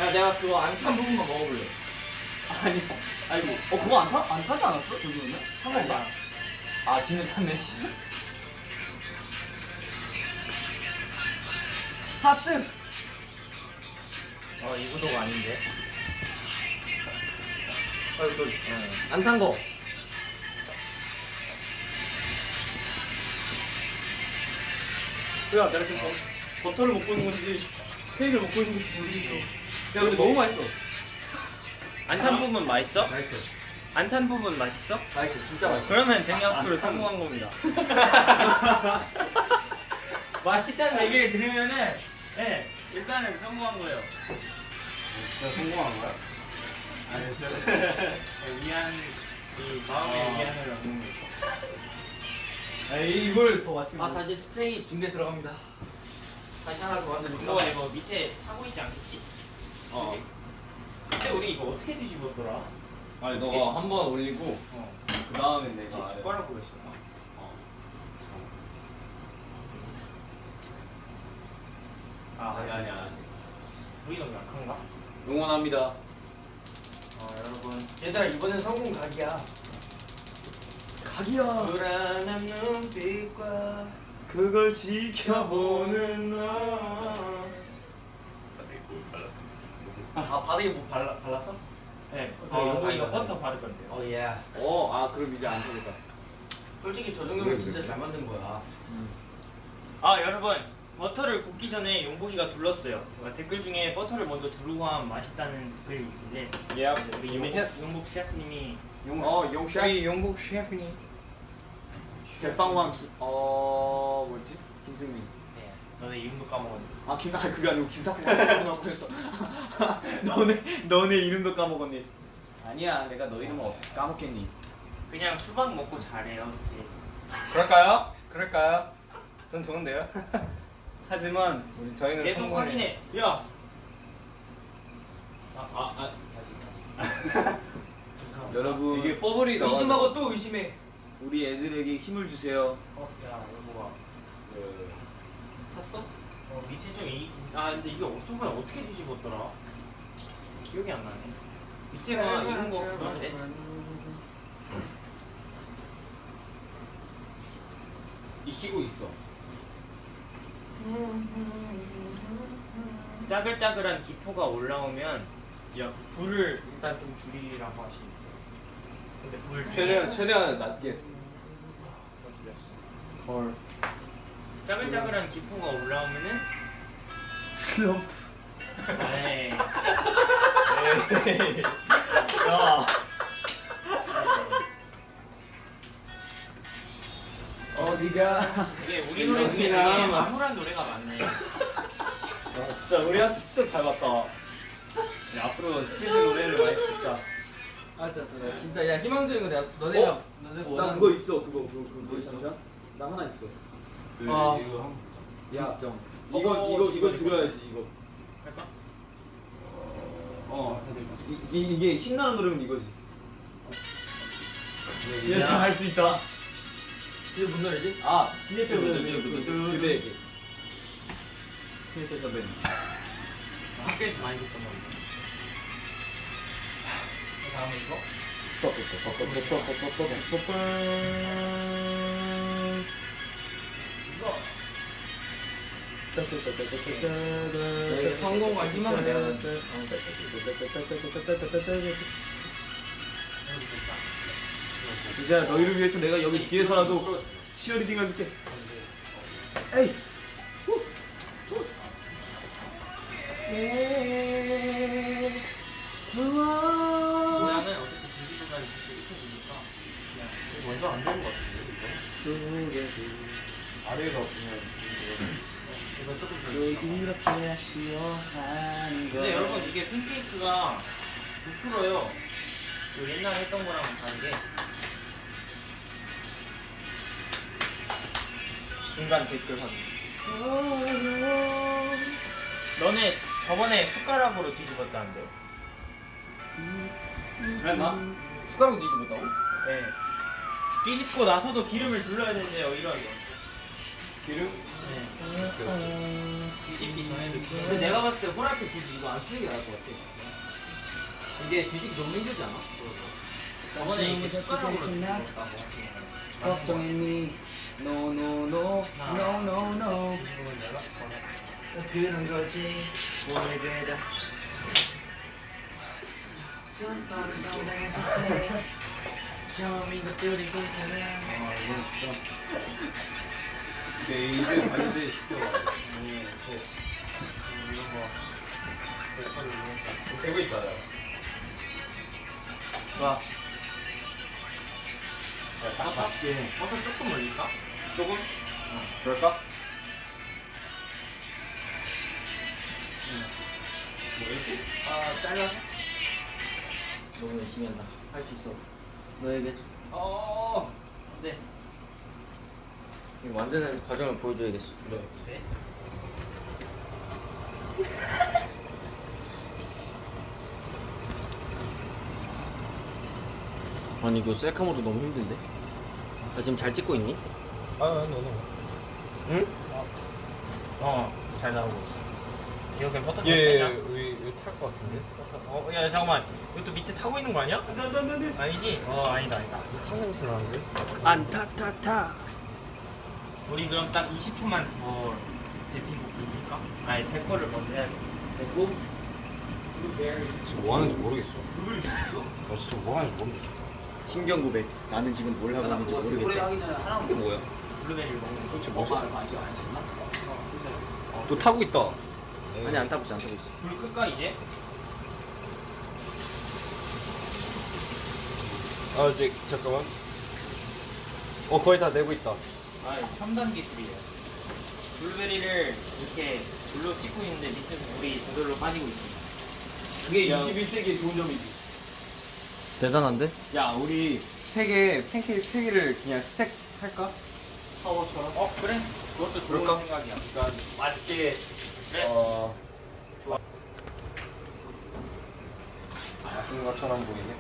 Speaker 3: 야 내가 그거 안 탄 부분만 먹어볼래. 아니 아이고 어 그거 안 타? 안 타지 않았어? 저기는? 탄 건가? 아 뒤는 탔네. 하트.
Speaker 1: 어, 이 구도가 아닌데.
Speaker 3: 안탄 거. 야 내가 지금 버, 버터를 먹고 있는 건지 케이크를 먹고 있는 건지 모르겠어. 야 근데 너무 맛있어.
Speaker 1: 안 탄 부분 맛있어?
Speaker 3: 맛있어.
Speaker 1: 안 탄 부분 맛있어?
Speaker 3: 맛있어. 진짜 맛있어.
Speaker 1: 그러면 댕양스쿨 성공한 겁니다. *laughs* 맛있다는 얘기를 들으면은 네 일단은 성공한 거예요.
Speaker 5: 진짜 성공한 거야?
Speaker 1: 네, 위안 이 마음의
Speaker 5: 아.
Speaker 1: 위안을 얻는 거.
Speaker 3: 아, 이걸 더 맛있게. 아 다시 스테이 중계 들어갑니다. 다시 하나 더 만드니까.
Speaker 1: 너 이거 밑에 하고 있지 않겠지?
Speaker 5: 어.
Speaker 1: 그때 우리 이거 어떻게 뒤집었더라?
Speaker 5: 아니 너가 한 번 올리고
Speaker 1: 어.
Speaker 5: 그 다음에 내가
Speaker 1: 젓가락으로 했었나?
Speaker 5: 어.
Speaker 1: 아
Speaker 5: 아니 아니야.
Speaker 1: 우리 너무 약한가?
Speaker 5: 응원합니다.
Speaker 1: 어 여러분
Speaker 3: 얘들아 이번엔 성공 각이야. 각이야.
Speaker 1: 불안한 눈빛과
Speaker 5: 그걸 지켜보는
Speaker 3: 너아 바닥에 뭐 발라 발랐어?
Speaker 1: 네,
Speaker 3: 어,
Speaker 1: 어,
Speaker 3: 다행이다,
Speaker 1: 버터 바르던데요.
Speaker 3: 어 예.
Speaker 5: 어, 아 그럼 이제 안 되겠다.
Speaker 3: 솔직히 저 정도면 진짜 잘 만든 거야.
Speaker 1: 아 여러분 버터를 굽기 전에 용복이가 둘렀어요. 그러니까 댓글 중에 버터를 먼저 두르고 하면 맛있다는 댓글이 있는데
Speaker 5: 예.
Speaker 1: 우리 용복. 용복 셰프님이
Speaker 5: 용, 어, 용 셰프. 용복 셰프니. 제빵왕 김, 어, 뭐지? 김승민.
Speaker 1: 네, 너네 이름도 까먹었네.
Speaker 5: 아, 김, 아, 그게 아니고 김탁구가 그랬어. *laughs* 너네, 너네 이름도 까먹었니? 아니야, 내가 너 이름을 어떻게 까먹겠니?
Speaker 1: 그냥 수박 먹고 잘해요 스테이.
Speaker 5: 그럴까요? 그럴까요? 전 좋은데요. *laughs* 하지만 우리 저희는
Speaker 1: 계속
Speaker 5: 성공을-
Speaker 1: 확인해. 야.
Speaker 5: 아, 아, 아. *laughs* 여러분 이게 뽀글이 넣어.
Speaker 3: 의심하고 또 의심해.
Speaker 5: 우리 애들에게 힘을 주세요.
Speaker 1: 어, 야 용복아.
Speaker 3: 탔어?
Speaker 1: 어 밑에 좀 이. 아 근데 이게 저번에 어떻게 뒤집었더라? 기억이 안 나네. 밑에가 이런 거 그런데.
Speaker 5: 익히고 있어.
Speaker 1: 짜글짜글한 기포가 올라오면 야 불을 일단 좀 줄이라고 하시는데 근데 불
Speaker 5: 최대한 최대한 낮게 했어.
Speaker 1: 더 줄였어
Speaker 5: 헐.
Speaker 1: 짜글짜글한 기포가 올라오면은
Speaker 5: 슬럼프. *laughs*
Speaker 1: 에이
Speaker 5: 야. *laughs* 어디가?
Speaker 1: 이게 우리 노래 중에 되게 암울한 노래가 많네
Speaker 5: 아, 진짜 우리한테 진짜 잘 봤다. 네, 앞으로 스피드 노래를 많이 듣자.
Speaker 3: 알았어 알았어. 나 진짜 야 희망적인 거 내가 너네가 너네가
Speaker 5: 나
Speaker 3: 원하는
Speaker 5: 그거 있어. 그거 그거 그거 있어. 나 하나 있어.
Speaker 3: 아.
Speaker 5: 야,
Speaker 3: 정.
Speaker 5: 이거
Speaker 3: 어,
Speaker 5: 이거
Speaker 3: 어,
Speaker 5: 이거
Speaker 3: 이거,
Speaker 5: 들어야지 이거.
Speaker 1: 할까?
Speaker 5: 어. 이, 이, 이게 신나는 노래면 이거지.
Speaker 1: 야.
Speaker 5: 할수 있다.
Speaker 3: 이게 뭔 노래지?
Speaker 5: 아,
Speaker 3: 뚜.
Speaker 5: 그대에게. 지혜철 선배님.
Speaker 1: 학교에서 많이 듣던 건데 다음에 이거?
Speaker 3: 성공과 희망을
Speaker 1: 됐다
Speaker 5: 이제 너희를 위해서 내가 여기 뒤에서라도 치어리딩 해줄게. 에이.
Speaker 1: 모양은 어차피 뒤집어가지고 이렇게 되니까 그냥 먼저 안 되는 것 같은데?
Speaker 5: 아래가 그냥
Speaker 1: 이거 조금 더
Speaker 5: 이렇게 하시오한
Speaker 1: 근데 여러분 이게 팬케이크가 부풀어요 그 옛날에 했던 거랑 다르게 중간 댓글 확인 너네 저번에 숟가락으로 뒤집었다는데
Speaker 5: 그랬나?
Speaker 3: 숟가락 뒤집었다고?
Speaker 1: 네 뒤집고 나서도 기름을 둘러야 되는데요 이런
Speaker 2: 기름?
Speaker 1: 뒤집기 전에 느낌.
Speaker 3: 근데 내가 봤을 때 후라이팬 굳이 이거 안 쓰는 게 나을 것 같아. 이게 뒤집기 너무 힘들지 않아?
Speaker 1: 저번에 이렇게 숟가락으로? 줬다고.
Speaker 6: 걱정했니 No no no no no no 그런 거지 원래 그래도 처음인 것들이 괜찮아
Speaker 2: 내 이제 반지 시켜봐. 되고 있다. 야. 딱 맛있게.
Speaker 1: 버섯 조금 올릴까?
Speaker 2: 조금? 그럴까? 뭐 이렇게?
Speaker 3: 아 잘라서? 너무 열심히 한다. 할 수 있어. 너에게
Speaker 2: 어.
Speaker 1: 네.
Speaker 3: 이거 만드는 과정을 보여줘야겠어.
Speaker 1: 네.
Speaker 3: 아니 이거 셀카모도 너무 힘든데? 나 지금 잘 찍고 있니?
Speaker 2: 아, 너는.
Speaker 3: 응?
Speaker 1: 어, 잘 나오고 있어. 이거 그냥 버터
Speaker 2: 예,
Speaker 1: 빼자.
Speaker 2: 우리 이거 탈것 같은데.
Speaker 1: 버터. 어, 야 잠깐만. 이것도 밑에 타고 있는 거 아니야? 아니지? 어, 아니다, 아니다.
Speaker 2: 탄 냄새 나는데?
Speaker 6: 안타타타
Speaker 1: 우리 그럼 딱 20초만 더 데피고 부를까? 아니, 데코를 먼저 해야 돼. 데코?
Speaker 2: 지금 뭐 하는지 모르겠어. 나 진짜 뭐 하는지 모르겠어.
Speaker 3: 신경 고백. 나는 지금 뭘 하고 있는지 모르겠다.
Speaker 2: 이게 뭐야?
Speaker 1: 블루베리를 먹는 거.
Speaker 2: 도대체 뭐지? 또 타고 있다.
Speaker 3: 아니 안 타고 있어 안 타고 있어.
Speaker 1: 불 끌까 이제?
Speaker 2: 아, 이제 잠깐만. 어, 거의 다 내고 있다.
Speaker 1: 아, 첨단 기술이에요. 블루베리를 이렇게 불로 튀고 있는데 밑에서 물이 저절로 빠지고 있어.
Speaker 5: 그게
Speaker 2: 야.
Speaker 5: 21세기의 좋은 점이지.
Speaker 3: 대단한데?
Speaker 2: 야, 우리 세 개, 팬케이크 세 개를 그냥 스택 할까?
Speaker 5: 파워처럼.
Speaker 1: 어, 그래? 그것도 좋은
Speaker 2: 그럴까?
Speaker 1: 생각이야.
Speaker 5: 그러니까 맛있게
Speaker 1: 그래.
Speaker 2: 어. 맛있는 것처럼 보이네.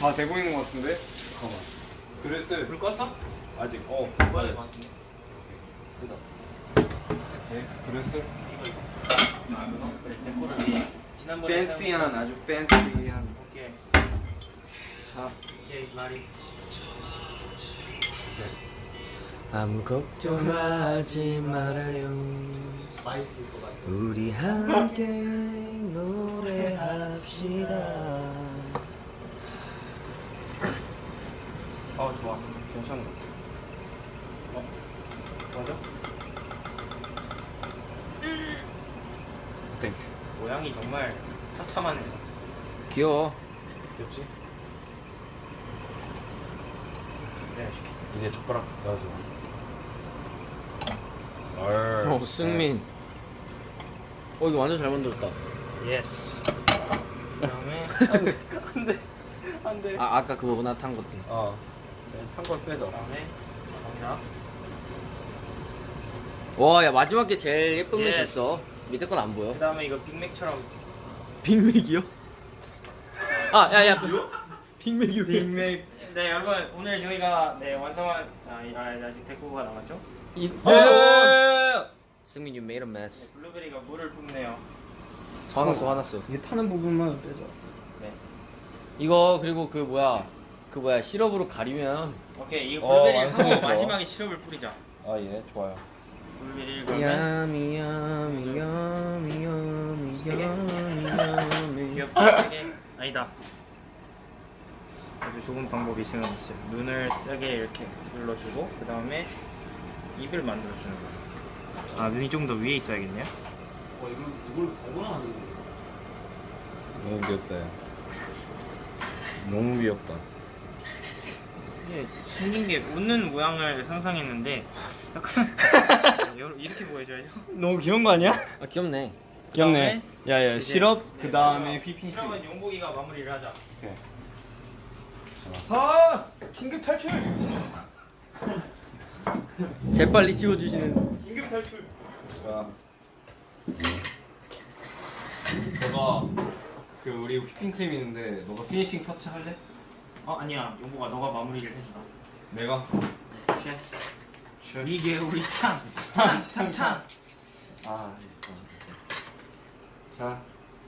Speaker 2: 다 되고 있는 것 같은데? 잠깐만. 그릇을
Speaker 1: 불 껐어?
Speaker 2: 아직 어.
Speaker 1: 꺼야 될것 같은데.
Speaker 2: 그죠. 오케이. 그릇을
Speaker 1: 이거 이거. 아, 그거? 그래, 데코를 위해. 지난번에
Speaker 2: 팬시한 아주 팬시한. 자.
Speaker 1: 오케이, 말이.
Speaker 6: 아무 걱정하지 말아요
Speaker 5: 맛있을 것 같아.
Speaker 6: 우리 함께 노래합시다
Speaker 1: 어, 좋아.
Speaker 2: 괜찮은 것 같아.
Speaker 1: 맞아?
Speaker 2: thank you.
Speaker 1: 모양이 정말 처참하네.
Speaker 3: 귀여워.
Speaker 2: 됐지?
Speaker 1: 네.
Speaker 2: 이제 젓가락 넣어줘.
Speaker 3: 어 승민. 어 이거 완전 잘 만들었다.
Speaker 1: yes. 그다음에 *laughs*
Speaker 2: 안돼.
Speaker 3: 아 아까 그거구나 탄 것도.
Speaker 2: 어. 탄걸 빼자.
Speaker 1: 그다음에 갑니다.
Speaker 3: 와야 마지막 게 제일 예쁜 면
Speaker 1: yes.
Speaker 3: 됐어. 밑에 건 안 보여.
Speaker 1: 그다음에 이거 빅맥처럼
Speaker 3: 빅맥이요? 아 야야. 빅맥이 왜?
Speaker 1: 빅맥. 네 여러분 오늘 저희가 네 완성한 아, 이- 아 아직 데코가 남았죠?
Speaker 3: 이.
Speaker 2: 예!
Speaker 3: 승민 you made a mess.
Speaker 1: 네, 블루베리가 물을 뿜네요.
Speaker 3: 화났어 화났어.
Speaker 2: 이게 타는 부분만 빼자.
Speaker 1: 네.
Speaker 3: 이거 그리고 그 뭐야 그 뭐야 시럽으로 가리면
Speaker 1: 오케이 이거
Speaker 2: 어,
Speaker 1: 블루베리
Speaker 2: 완성이
Speaker 1: 하고
Speaker 2: 좋아.
Speaker 1: 마지막에 시럽을 뿌리자.
Speaker 2: 아 예, 좋아요.
Speaker 1: 블루베리를 그러면
Speaker 3: yummy yummy yummy yummy yummy yummy
Speaker 1: 귀엽게 아니다. 아주 좋은 방법이 생각났어요. 눈을 세게 이렇게 눌러주고 그 다음에 입을 만들어주는 거예요. 아 눈이 좀 더 위에 있어야겠네요.
Speaker 5: 와 이걸 이걸 달고나 만드는 거야.
Speaker 2: 너무 귀엽다. 야. 너무 귀엽다.
Speaker 1: 이게 생긴 게 웃는 모양을 상상했는데 약간 *laughs* 요- 이렇게 보여줘야죠.
Speaker 2: 너무 귀여운 거 아니야?
Speaker 3: 아 귀엽네
Speaker 2: 귀엽네. 야야
Speaker 1: 이제-
Speaker 2: 시럽
Speaker 1: 네,
Speaker 2: 그 다음에
Speaker 1: 그럼
Speaker 2: 휘핑크림.
Speaker 1: 시럽은 용복이가 마무리를 하자.
Speaker 2: 아 긴급 탈출.
Speaker 3: 재빨리 찍어주시는
Speaker 2: 긴급 탈출. 자. 너가 그 우리 휘핑크림 있는데 너가 피니싱 터치 할래?
Speaker 1: 어 아니야 용복아 너가 마무리를 해주라.
Speaker 2: 내가
Speaker 1: 쉐.
Speaker 2: Shit.
Speaker 1: 이게 우리 창. 창, 창, 창.
Speaker 7: 아 있어. 자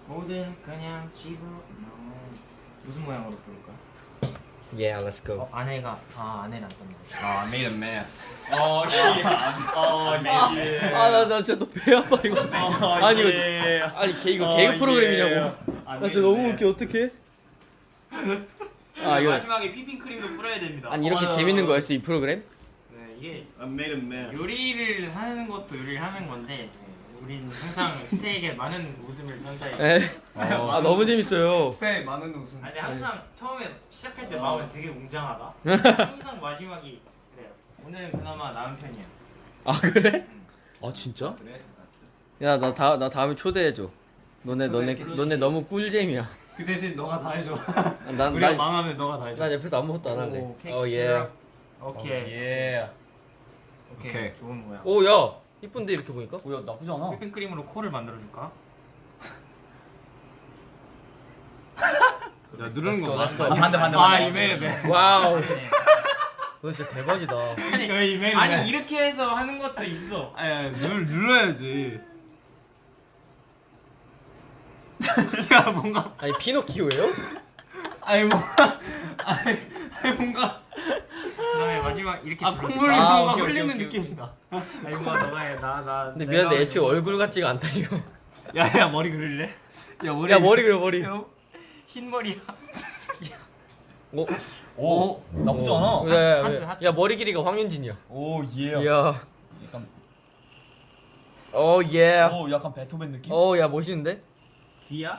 Speaker 1: 모든 그냥 집으로 나와. 무슨 모양으로 부를까?
Speaker 5: Yeah, let's go.
Speaker 1: 어, 아내가 아 아내를 안 떴나?
Speaker 7: 아, I made a mess.
Speaker 1: 어, 어, 네.
Speaker 3: 아나 나 진짜 너배 아파 이거. 아니 이거 아니 개 이거 개그 프로그램이냐고. 나 진짜 너무 웃겨 어떡해? 아 이거
Speaker 1: 마지막에 휘핑크림도 뿌려야 됩니다.
Speaker 3: 아니 이렇게
Speaker 1: 어,
Speaker 3: 재밌는 거였어 이 프로그램?
Speaker 1: 네, 이게
Speaker 8: I made a mess.
Speaker 1: 요리를 하는 것도 요리를 하는 건데 우린 항상 스테이크에 많은 웃음을 선사해.
Speaker 3: 에. 아 너무 재밌어요.
Speaker 2: 스테이 많은 웃음.
Speaker 1: 아니 항상 처음에 시작할 때 마음은 되게 웅장하다. 항상 마지막이 그래요. 오늘은 그나마 나은 편이야.
Speaker 3: 아 그래? 아 진짜?
Speaker 7: 그래.
Speaker 3: 야나 다 나 다음에 초대해 줘. 너네 너네 너네 너무 꿀잼이야.
Speaker 2: 그 대신 너가 다 해줘.
Speaker 3: 난
Speaker 2: 우리가
Speaker 3: 난,
Speaker 2: 망하면 너가 다 해줘.
Speaker 3: 난 옆에서 아무것도 안 할래.
Speaker 1: 오,
Speaker 3: 어 예.
Speaker 1: 오케이.
Speaker 2: 예.
Speaker 1: 오케이.
Speaker 7: 오케이.
Speaker 1: 좋은 모양.
Speaker 3: 오 야. 이쁜데 이렇게 보니까?
Speaker 2: 뭐야 나쁘지 않아.
Speaker 1: 휘핑크림으로 코를 만들어 줄까? *laughs*
Speaker 7: 야 누르는 거 봐.
Speaker 3: go.
Speaker 2: 반대 반대
Speaker 1: 아,
Speaker 2: 반대.
Speaker 1: 이 메일 메일.
Speaker 3: 와우.
Speaker 1: 네. *laughs*
Speaker 3: 너 진짜 대박이다.
Speaker 1: 아니
Speaker 2: 왜 이메일
Speaker 1: 아니 이렇게 해서 하는 것도 있어.
Speaker 2: 아야 눌 눌러야지. *laughs*
Speaker 1: 야 뭔가
Speaker 3: 아니 피노키오예요?
Speaker 2: 아니 뭐 아니 아니 뭔가
Speaker 1: 그다음에 마지막 이렇게
Speaker 2: 아. 콧물이
Speaker 3: 아,
Speaker 2: 뭔가 흘리는 느낌이다.
Speaker 1: 아니 뭔가 너가 해 나 나
Speaker 3: 근데 미안한데 애초에 얼굴 같지가 않다 이거.
Speaker 2: 야야 머리 그릴래? 야 머리.
Speaker 3: 야 머리 그려 머리.
Speaker 1: 흰 머리야.
Speaker 3: 오.
Speaker 2: 오 나쁘지 않아.
Speaker 3: 야, 야,
Speaker 1: 하트,
Speaker 3: 야, 머리 길이가 황윤진이야.
Speaker 2: 오 예.
Speaker 3: 야.
Speaker 2: 약간
Speaker 3: 오 예.
Speaker 2: 오 약간 베토벤 느낌?
Speaker 3: 오야 멋있는데?
Speaker 1: 귀야?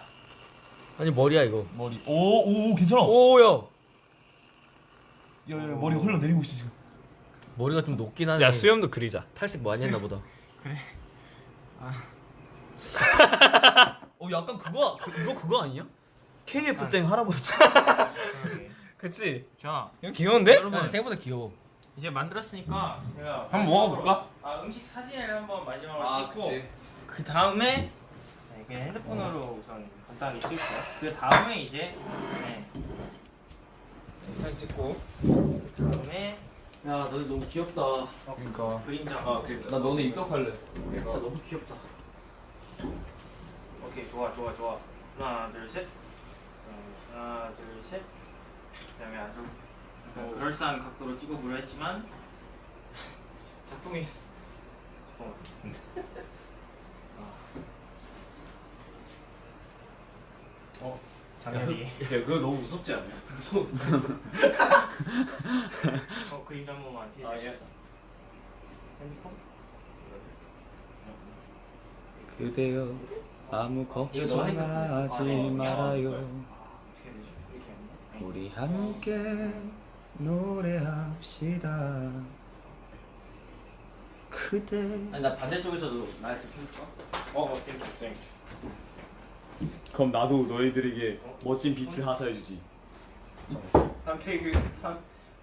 Speaker 3: 아니 머리야 이거.
Speaker 2: 머리. 오오 괜찮아.
Speaker 3: 오 야.
Speaker 2: 야, 야 머리 흘러내리고 있어 지금.
Speaker 3: 머리가 좀 높긴 하네.
Speaker 2: 수염도 그리자.
Speaker 3: 탈색 많이 했나 보다. *laughs*
Speaker 2: 어 약간 그거 그, 이거 그거 아니야? KF 땡 할아버지. 그치?
Speaker 1: 자
Speaker 2: 이거 귀여운데?
Speaker 1: 여러분
Speaker 3: 생각보다 귀여워.
Speaker 1: 이제 만들었으니까 제가
Speaker 2: 한번 먹어볼까?
Speaker 1: 아 음식 사진을 한번 마지막으로
Speaker 7: 아
Speaker 1: 찍고
Speaker 7: 그치.
Speaker 1: 그 다음에 네, 그냥 핸드폰으로 우선 간단하게 찍을게요. 그 다음에 이제 네,
Speaker 7: 사진 찍고.
Speaker 1: 다음에
Speaker 3: 야 너네 너무 귀엽다.
Speaker 1: 어,
Speaker 7: 그러니까.
Speaker 1: 그림자.
Speaker 7: 아 그러니까.
Speaker 2: 나 너네 입덕할래.
Speaker 3: 진짜 너무 귀엽다.
Speaker 1: 오케이 좋아 좋아 좋아. 하나 둘 셋. 어, 하나 둘 셋. 그다음에 아주 약간 그럴싸한 각도로 찍어보려 했지만 *laughs* 작품이 잠깐만. *laughs* 어 장면이
Speaker 8: 야 그거 너무 무섭지 않냐?
Speaker 1: 어 그림자 한 번만
Speaker 8: 아,
Speaker 1: 해줄
Speaker 8: 예.
Speaker 1: 핸드폰?
Speaker 5: 그대여 아무 걱정 하지
Speaker 3: 핸드폰.
Speaker 5: 말아요? 우리 함께 노래합시다 그대
Speaker 3: 아니 나 반대쪽에서도 나한테 켜줄까?
Speaker 8: 어 thank you thank you. 그럼 나도 너희들에게 멋진 비트를 하사해주지. 한 페이크 한.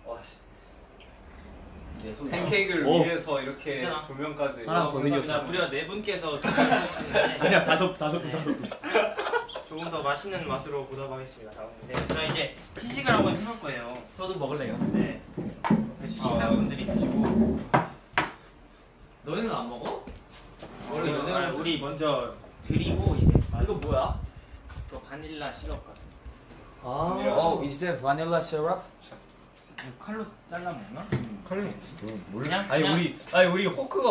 Speaker 8: 와 씨.
Speaker 7: 팬케이크를
Speaker 8: 오.
Speaker 7: 위해서 이렇게
Speaker 1: 괜찮아.
Speaker 7: 조명까지.
Speaker 8: 하나 더 생겼어.
Speaker 1: 자, 무려 네 분께서 *laughs*
Speaker 8: 아니야 다섯 다섯 분 다섯 분.
Speaker 1: 조금 더 맛있는 맛으로 보답하겠습니다. 다음에 네, 자 이제 시식을 한번 해볼 거예요.
Speaker 3: 저도 먹을래요.
Speaker 1: 네, 시청자분들이 드시고
Speaker 3: 너희는 안 먹어?
Speaker 1: 우리, 아, 우리 먼저 드리고 이제
Speaker 3: 이거 뭐야?
Speaker 1: 또 바닐라 시럽 같은
Speaker 3: 아.
Speaker 5: Oh, is that vanilla syrup?
Speaker 1: 거. 칼로 잘라 먹나?
Speaker 7: 칼로.
Speaker 1: 그냥
Speaker 2: 아니
Speaker 1: 그냥,
Speaker 2: 우리 아니 우리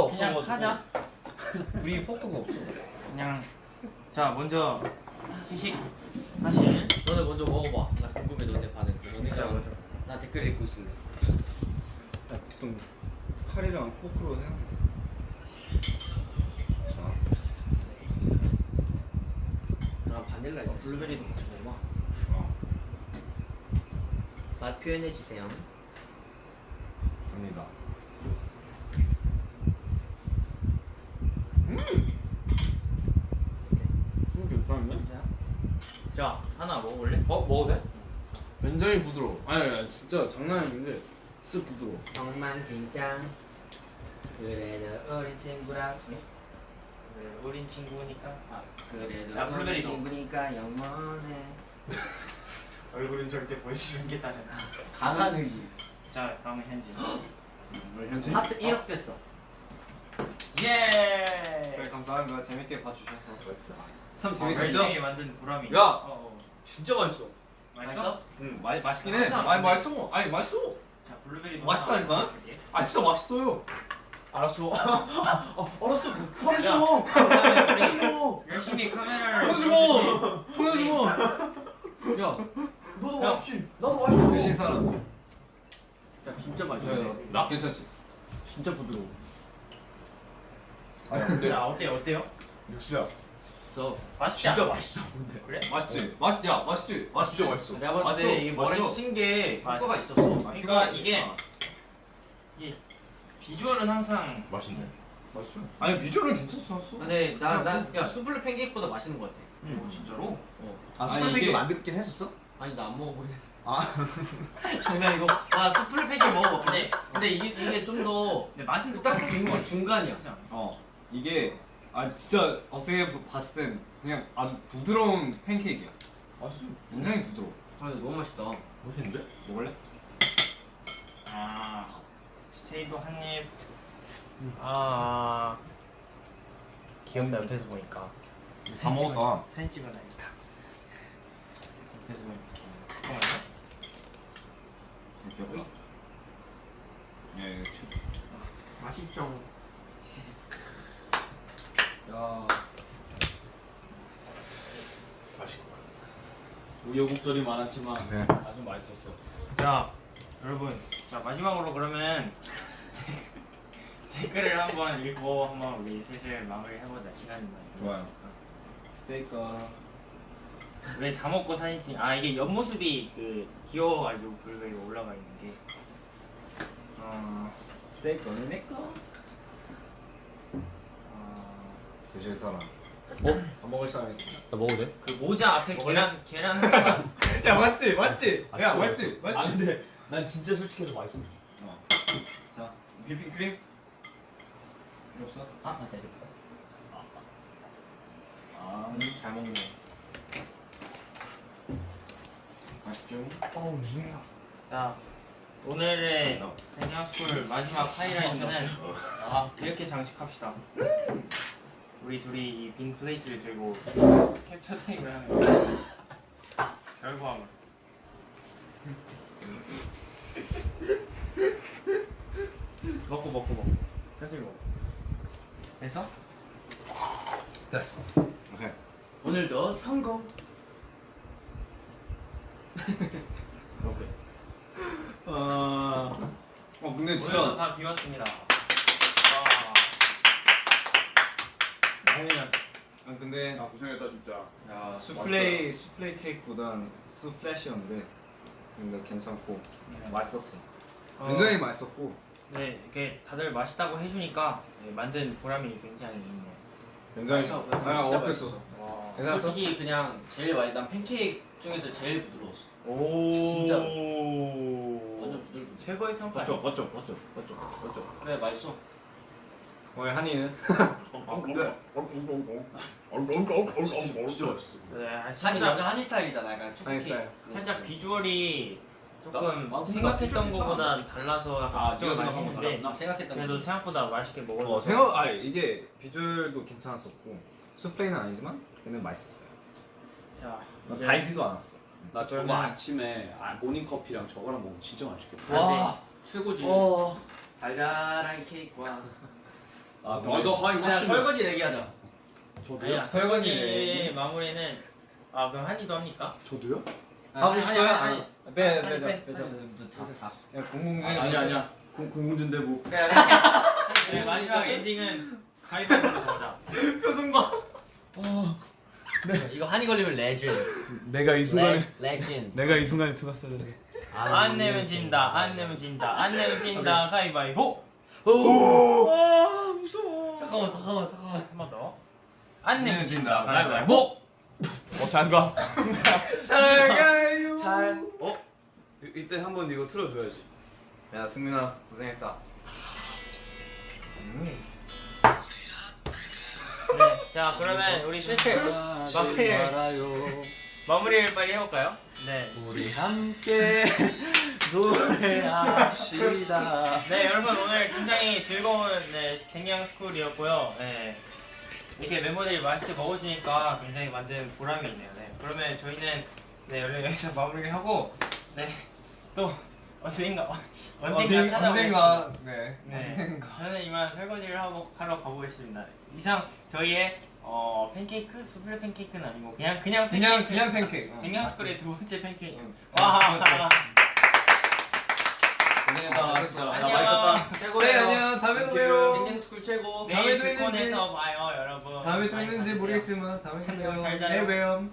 Speaker 1: 그냥
Speaker 2: 없어가지고.
Speaker 1: 하자.
Speaker 2: 우리 호크가 없어.
Speaker 1: 그냥 자 먼저 시식 하실.
Speaker 3: 너네 먼저 먹어봐. 나 궁금해 너네 반응. 너네 자가
Speaker 1: 먼저.
Speaker 3: 나 댓글 읽고 있을래.
Speaker 7: 야 보통 칼이랑 포크로 해. 자.
Speaker 3: 나 바닐라 있어.
Speaker 1: 블루베리도 같이 먹어.
Speaker 3: 맛 표현해 주세요.
Speaker 7: 갑니다.
Speaker 8: 음 괜찮네.
Speaker 1: 자 하나 먹어볼래?
Speaker 7: 어 먹어도 돼? 굉장히 부드러워. 아니 아니 진짜 장난 아닌데 진짜 부드러워.
Speaker 3: 정말 진짜. 그래도 어린 친구랑.
Speaker 1: 네, 우린 친구니까.
Speaker 3: 아, 그래도
Speaker 1: 야, 블루베리 줘.
Speaker 3: 친구니까 영원해. *laughs*
Speaker 1: 얼굴은 절대 보여주는 게 다른.
Speaker 3: 강한 의지.
Speaker 1: 자 다음에 현진.
Speaker 8: 우리 현진
Speaker 5: 뭐지?
Speaker 3: 하트 1억 됐어.
Speaker 1: 예.
Speaker 2: 네, 감사합니다. 재밌게 봐주셔서 참
Speaker 1: 어,
Speaker 2: 재밌었죠?
Speaker 1: 열심히 만든 보람이.
Speaker 2: 야!
Speaker 1: 어, 어.
Speaker 5: 진짜 맛있어.
Speaker 1: 맛있어?
Speaker 2: 응, 마, 맛있긴
Speaker 1: 해.
Speaker 2: 아니 맛있어. 아니 맛있어.
Speaker 1: 자 블루베리
Speaker 2: 맛있다니까? 아 진짜 맛있어요.
Speaker 5: 알았어. *laughs*
Speaker 3: 알았어.
Speaker 1: 야,
Speaker 3: 뭐.
Speaker 1: 그다음에 우리 열심히 카메라를. 보여주시-
Speaker 2: 보여줘.
Speaker 3: 야,
Speaker 6: 너도
Speaker 1: 야.
Speaker 6: 맛있지? 나도 맛있어.
Speaker 2: 드신 사람.
Speaker 3: 야 진짜 맛있어.
Speaker 2: 나 괜찮지?
Speaker 3: 진짜 부드러워.
Speaker 5: 아니 근데
Speaker 1: 자 어때요 어때요?
Speaker 5: 육수야.
Speaker 3: 써.
Speaker 1: 맛있지
Speaker 5: 진짜
Speaker 1: 않아?
Speaker 5: 맛있어. 근데.
Speaker 1: 그래?
Speaker 2: 맛있지? 맛있 야 맛있지? 맛있지?
Speaker 5: 진짜 맛있어.
Speaker 3: 내가 봤을 때. 이게 머랭
Speaker 1: 맞아.
Speaker 3: 효과가 있었어.
Speaker 1: 그러니까 이게 비주얼은 항상
Speaker 5: 맛있네.
Speaker 2: 맛있어. 아니 비주얼은 괜찮았어.
Speaker 3: 근데 나나야 수블레 팬케이크보다 맛있는 것 같아.
Speaker 1: 음, 진짜로?
Speaker 3: 어.
Speaker 6: 아 스프링
Speaker 2: 이게-
Speaker 6: 만들긴 했었어?
Speaker 3: 아니 나 안 먹어보긴 했어.
Speaker 6: 아. *laughs*
Speaker 3: 장난이고. 아 수플레 팬케이크 먹어봐. 근데 근데 이게 이게 좀 더
Speaker 1: 맛은
Speaker 3: 딱 중간
Speaker 1: 거
Speaker 3: 중간이야.
Speaker 2: 어 이게 아 진짜 어떻게 봤을 땐 그냥 아주 부드러운 팬케이크야.
Speaker 5: 맛있어.
Speaker 2: 굉장히 부드러워.
Speaker 3: 아 근데 너무 맛있다.
Speaker 5: 맛있는데?
Speaker 2: 먹을래?
Speaker 1: 아 스테이도 한입 아 귀엽다 옆에서 보니까
Speaker 2: 다 먹었다.
Speaker 1: 사진 찍어놔야겠다 옆에서 보니까
Speaker 2: 귀엽다. 예,
Speaker 3: 맛있죠.
Speaker 6: 야.
Speaker 5: 맛있고. 우여곡절이 많았지만
Speaker 2: 네.
Speaker 5: 아주 맛있었어.
Speaker 1: 자 여러분 자 마지막으로 그러면 *laughs* 댓글을 한번 읽고 한번 우리 슬슬 마무리 해보자 시간이 많이
Speaker 2: 좋아요. 스테이크.
Speaker 1: 왜다 먹고 사진 찍? 아 이게 옆모습이 그 귀여워가지고 블루베리 올라가 있는 게. 어,
Speaker 2: 스테이크는 내 거.
Speaker 1: 어,
Speaker 2: 드실 사람.
Speaker 6: 안 먹을 사람 있어. 나 먹어도 돼?
Speaker 1: 그 모자 앞에 계란 계란 *laughs*
Speaker 2: 야 맛있지, 맛있지.
Speaker 5: 아,
Speaker 2: 야 맛있지, 맛있지.
Speaker 5: 아 근데 난 진짜 솔직해서 맛있어.
Speaker 2: 어. 자, 휘핑크림. 필요 없어?
Speaker 3: 아 맞다 이거.
Speaker 2: 아,
Speaker 3: 잘 먹네.
Speaker 2: 맛있죠?
Speaker 1: 자 오늘의 생양스쿨 마지막 하이라이트는 아 이렇게 장식합시다. 우리 둘이 이 빈 플레이트를 들고 캡처 타임을 하는 거. *laughs* 결과물. 먹고 먹고 먹고 천천히 먹어. 됐어?
Speaker 2: 됐어. 오케이.
Speaker 3: 오늘도 성공. *laughs*
Speaker 1: 오케이.
Speaker 2: 아어 근데 진짜
Speaker 1: 다 비웠습니다. 와.
Speaker 2: 아니야. 아 근데
Speaker 5: 아, 고생했다 진짜.
Speaker 3: 야
Speaker 2: 수플레이 수플레이 케이크보단 수플래시였는데 근데 괜찮고 맛있었어.
Speaker 1: 어,
Speaker 2: 굉장히 맛있었고
Speaker 1: 네, 이렇게 다들 맛있다고 해주니까 네, 만든 보람이 굉장히 있네요.
Speaker 2: 굉장히
Speaker 3: 맛있어.
Speaker 2: 아 어땠어?
Speaker 1: 와.
Speaker 2: 괜찮았어?
Speaker 3: 솔직히 그냥 제일 맛있. 난 팬케이크 중에서 제일 부드러웠어.
Speaker 1: 오.
Speaker 3: 진짜. 완전 부드럽고.
Speaker 1: 최고의 평가.
Speaker 5: 맞죠 맞죠 맞죠 맞죠 맞죠.
Speaker 3: 그래 맛있어.
Speaker 2: 오늘 한이는
Speaker 5: 아 근데 진짜 맛있어.
Speaker 1: 네,
Speaker 3: 한이
Speaker 1: 살짝
Speaker 3: 완전 한이 스타일이잖아. 약간
Speaker 2: 한이
Speaker 3: 초코케이크.
Speaker 2: 스타일.
Speaker 1: 살짝. 비주얼이 조금
Speaker 5: 나- 나
Speaker 1: 생각했던
Speaker 5: 비주얼
Speaker 1: 것보다 달라서 약간
Speaker 5: 아,
Speaker 1: 걱정을
Speaker 5: 네가
Speaker 1: 많이
Speaker 5: 생각한 거
Speaker 1: 했는데
Speaker 3: 나 생각했던
Speaker 1: 그래도
Speaker 3: 거.
Speaker 1: 생각보다 맛있게 먹어서
Speaker 2: 어 생각 아 이게 비주얼도 괜찮았었고 수플레는 아니지만 근데 맛있었어요.
Speaker 1: 자,
Speaker 2: 막
Speaker 1: 이제
Speaker 2: 달지도 않았어.
Speaker 5: 나 저거 아침에 아, 모닝 커피랑 저거랑 먹으면 진짜 맛있겠다.
Speaker 3: 와 최고지.
Speaker 6: 어.
Speaker 3: 달달한 케이크와.
Speaker 5: 아
Speaker 2: 너도
Speaker 5: 하이
Speaker 3: 야 설거지 얘기하자.
Speaker 5: 저도요?
Speaker 1: 아니야, 설거지 마무리는 아 그럼 한이도 합니까?
Speaker 5: 저도요?
Speaker 3: 하고 아니 아니 아니.
Speaker 2: 빼
Speaker 3: 아니,
Speaker 2: 빼자
Speaker 3: 빼.
Speaker 2: 빼자.
Speaker 3: 아니, 다, 다.
Speaker 2: 야 공공 중에서
Speaker 5: 아니 아니야. 공 공문준대 뭐.
Speaker 3: 그래. *laughs*
Speaker 1: 네, 마지막 엔딩은 가위바위보로 정하자.
Speaker 2: 표정 봐.
Speaker 3: 이거 한이 걸리면 레전드.
Speaker 6: 내가
Speaker 3: 이레 레전드. *laughs*
Speaker 6: 내가 이 순간에 들어갔어야 돼.
Speaker 1: 안 내면 진다. 안 내면 진다. 안 내면 진다. 가위바위보.
Speaker 6: 아 무서워.
Speaker 3: 잠깐만 잠깐만 잠깐만.
Speaker 1: 한 번 더. 안 내면
Speaker 2: 내면
Speaker 1: 진다.
Speaker 2: 진다.
Speaker 1: 가위바위보.
Speaker 6: 어 장가.
Speaker 2: 잘 가요.
Speaker 6: 잘. 어? 이- 이때 한 번 이거 틀어줘야지.
Speaker 2: 야 승민아 고생했다.
Speaker 1: 네, 자 그러면 우리 마무리를
Speaker 6: 말아요.
Speaker 1: 마무리를 빨리 해볼까요? 네.
Speaker 6: 우리 함께
Speaker 3: 노래합시다.
Speaker 1: 네 여러분 오늘 굉장히 즐거운 네, 댕양 스쿨이었고요. 네. 이렇게 멤버들이 맛있게 먹어주니까 굉장히 만든 보람이 있네요. 네. 그러면 저희는 네 여기서 마무리를 하고 네 또 언젠가 언젠가 찾아오겠습니다.
Speaker 2: 네.
Speaker 1: 네. 저는 이만 설거지를 하고 하러 가보겠습니다. 이상 저희의 어, 팬케이크 수플레 팬케이크는 아니고 그냥 그냥 팬케이크.
Speaker 2: 그냥 그냥 팬케이크. 어,
Speaker 1: 댕양 스쿨의 두 번째 팬케이크.
Speaker 2: 응.
Speaker 1: 와.
Speaker 3: 고생했다. 진짜. 나
Speaker 1: 안녕.
Speaker 3: 맛있었다.
Speaker 2: 네
Speaker 3: 최고예요.
Speaker 2: 안녕. 다음에 또 봬요.
Speaker 3: 댕댕스쿨 최고.
Speaker 1: 내일
Speaker 2: 다음에 또 있는지.
Speaker 1: 극본에서 봐요, 여러분.
Speaker 2: 다음에 또 있는지. 모르겠지만 다음에 또 봬요.
Speaker 1: 잘 자요.
Speaker 2: 내일 봬요.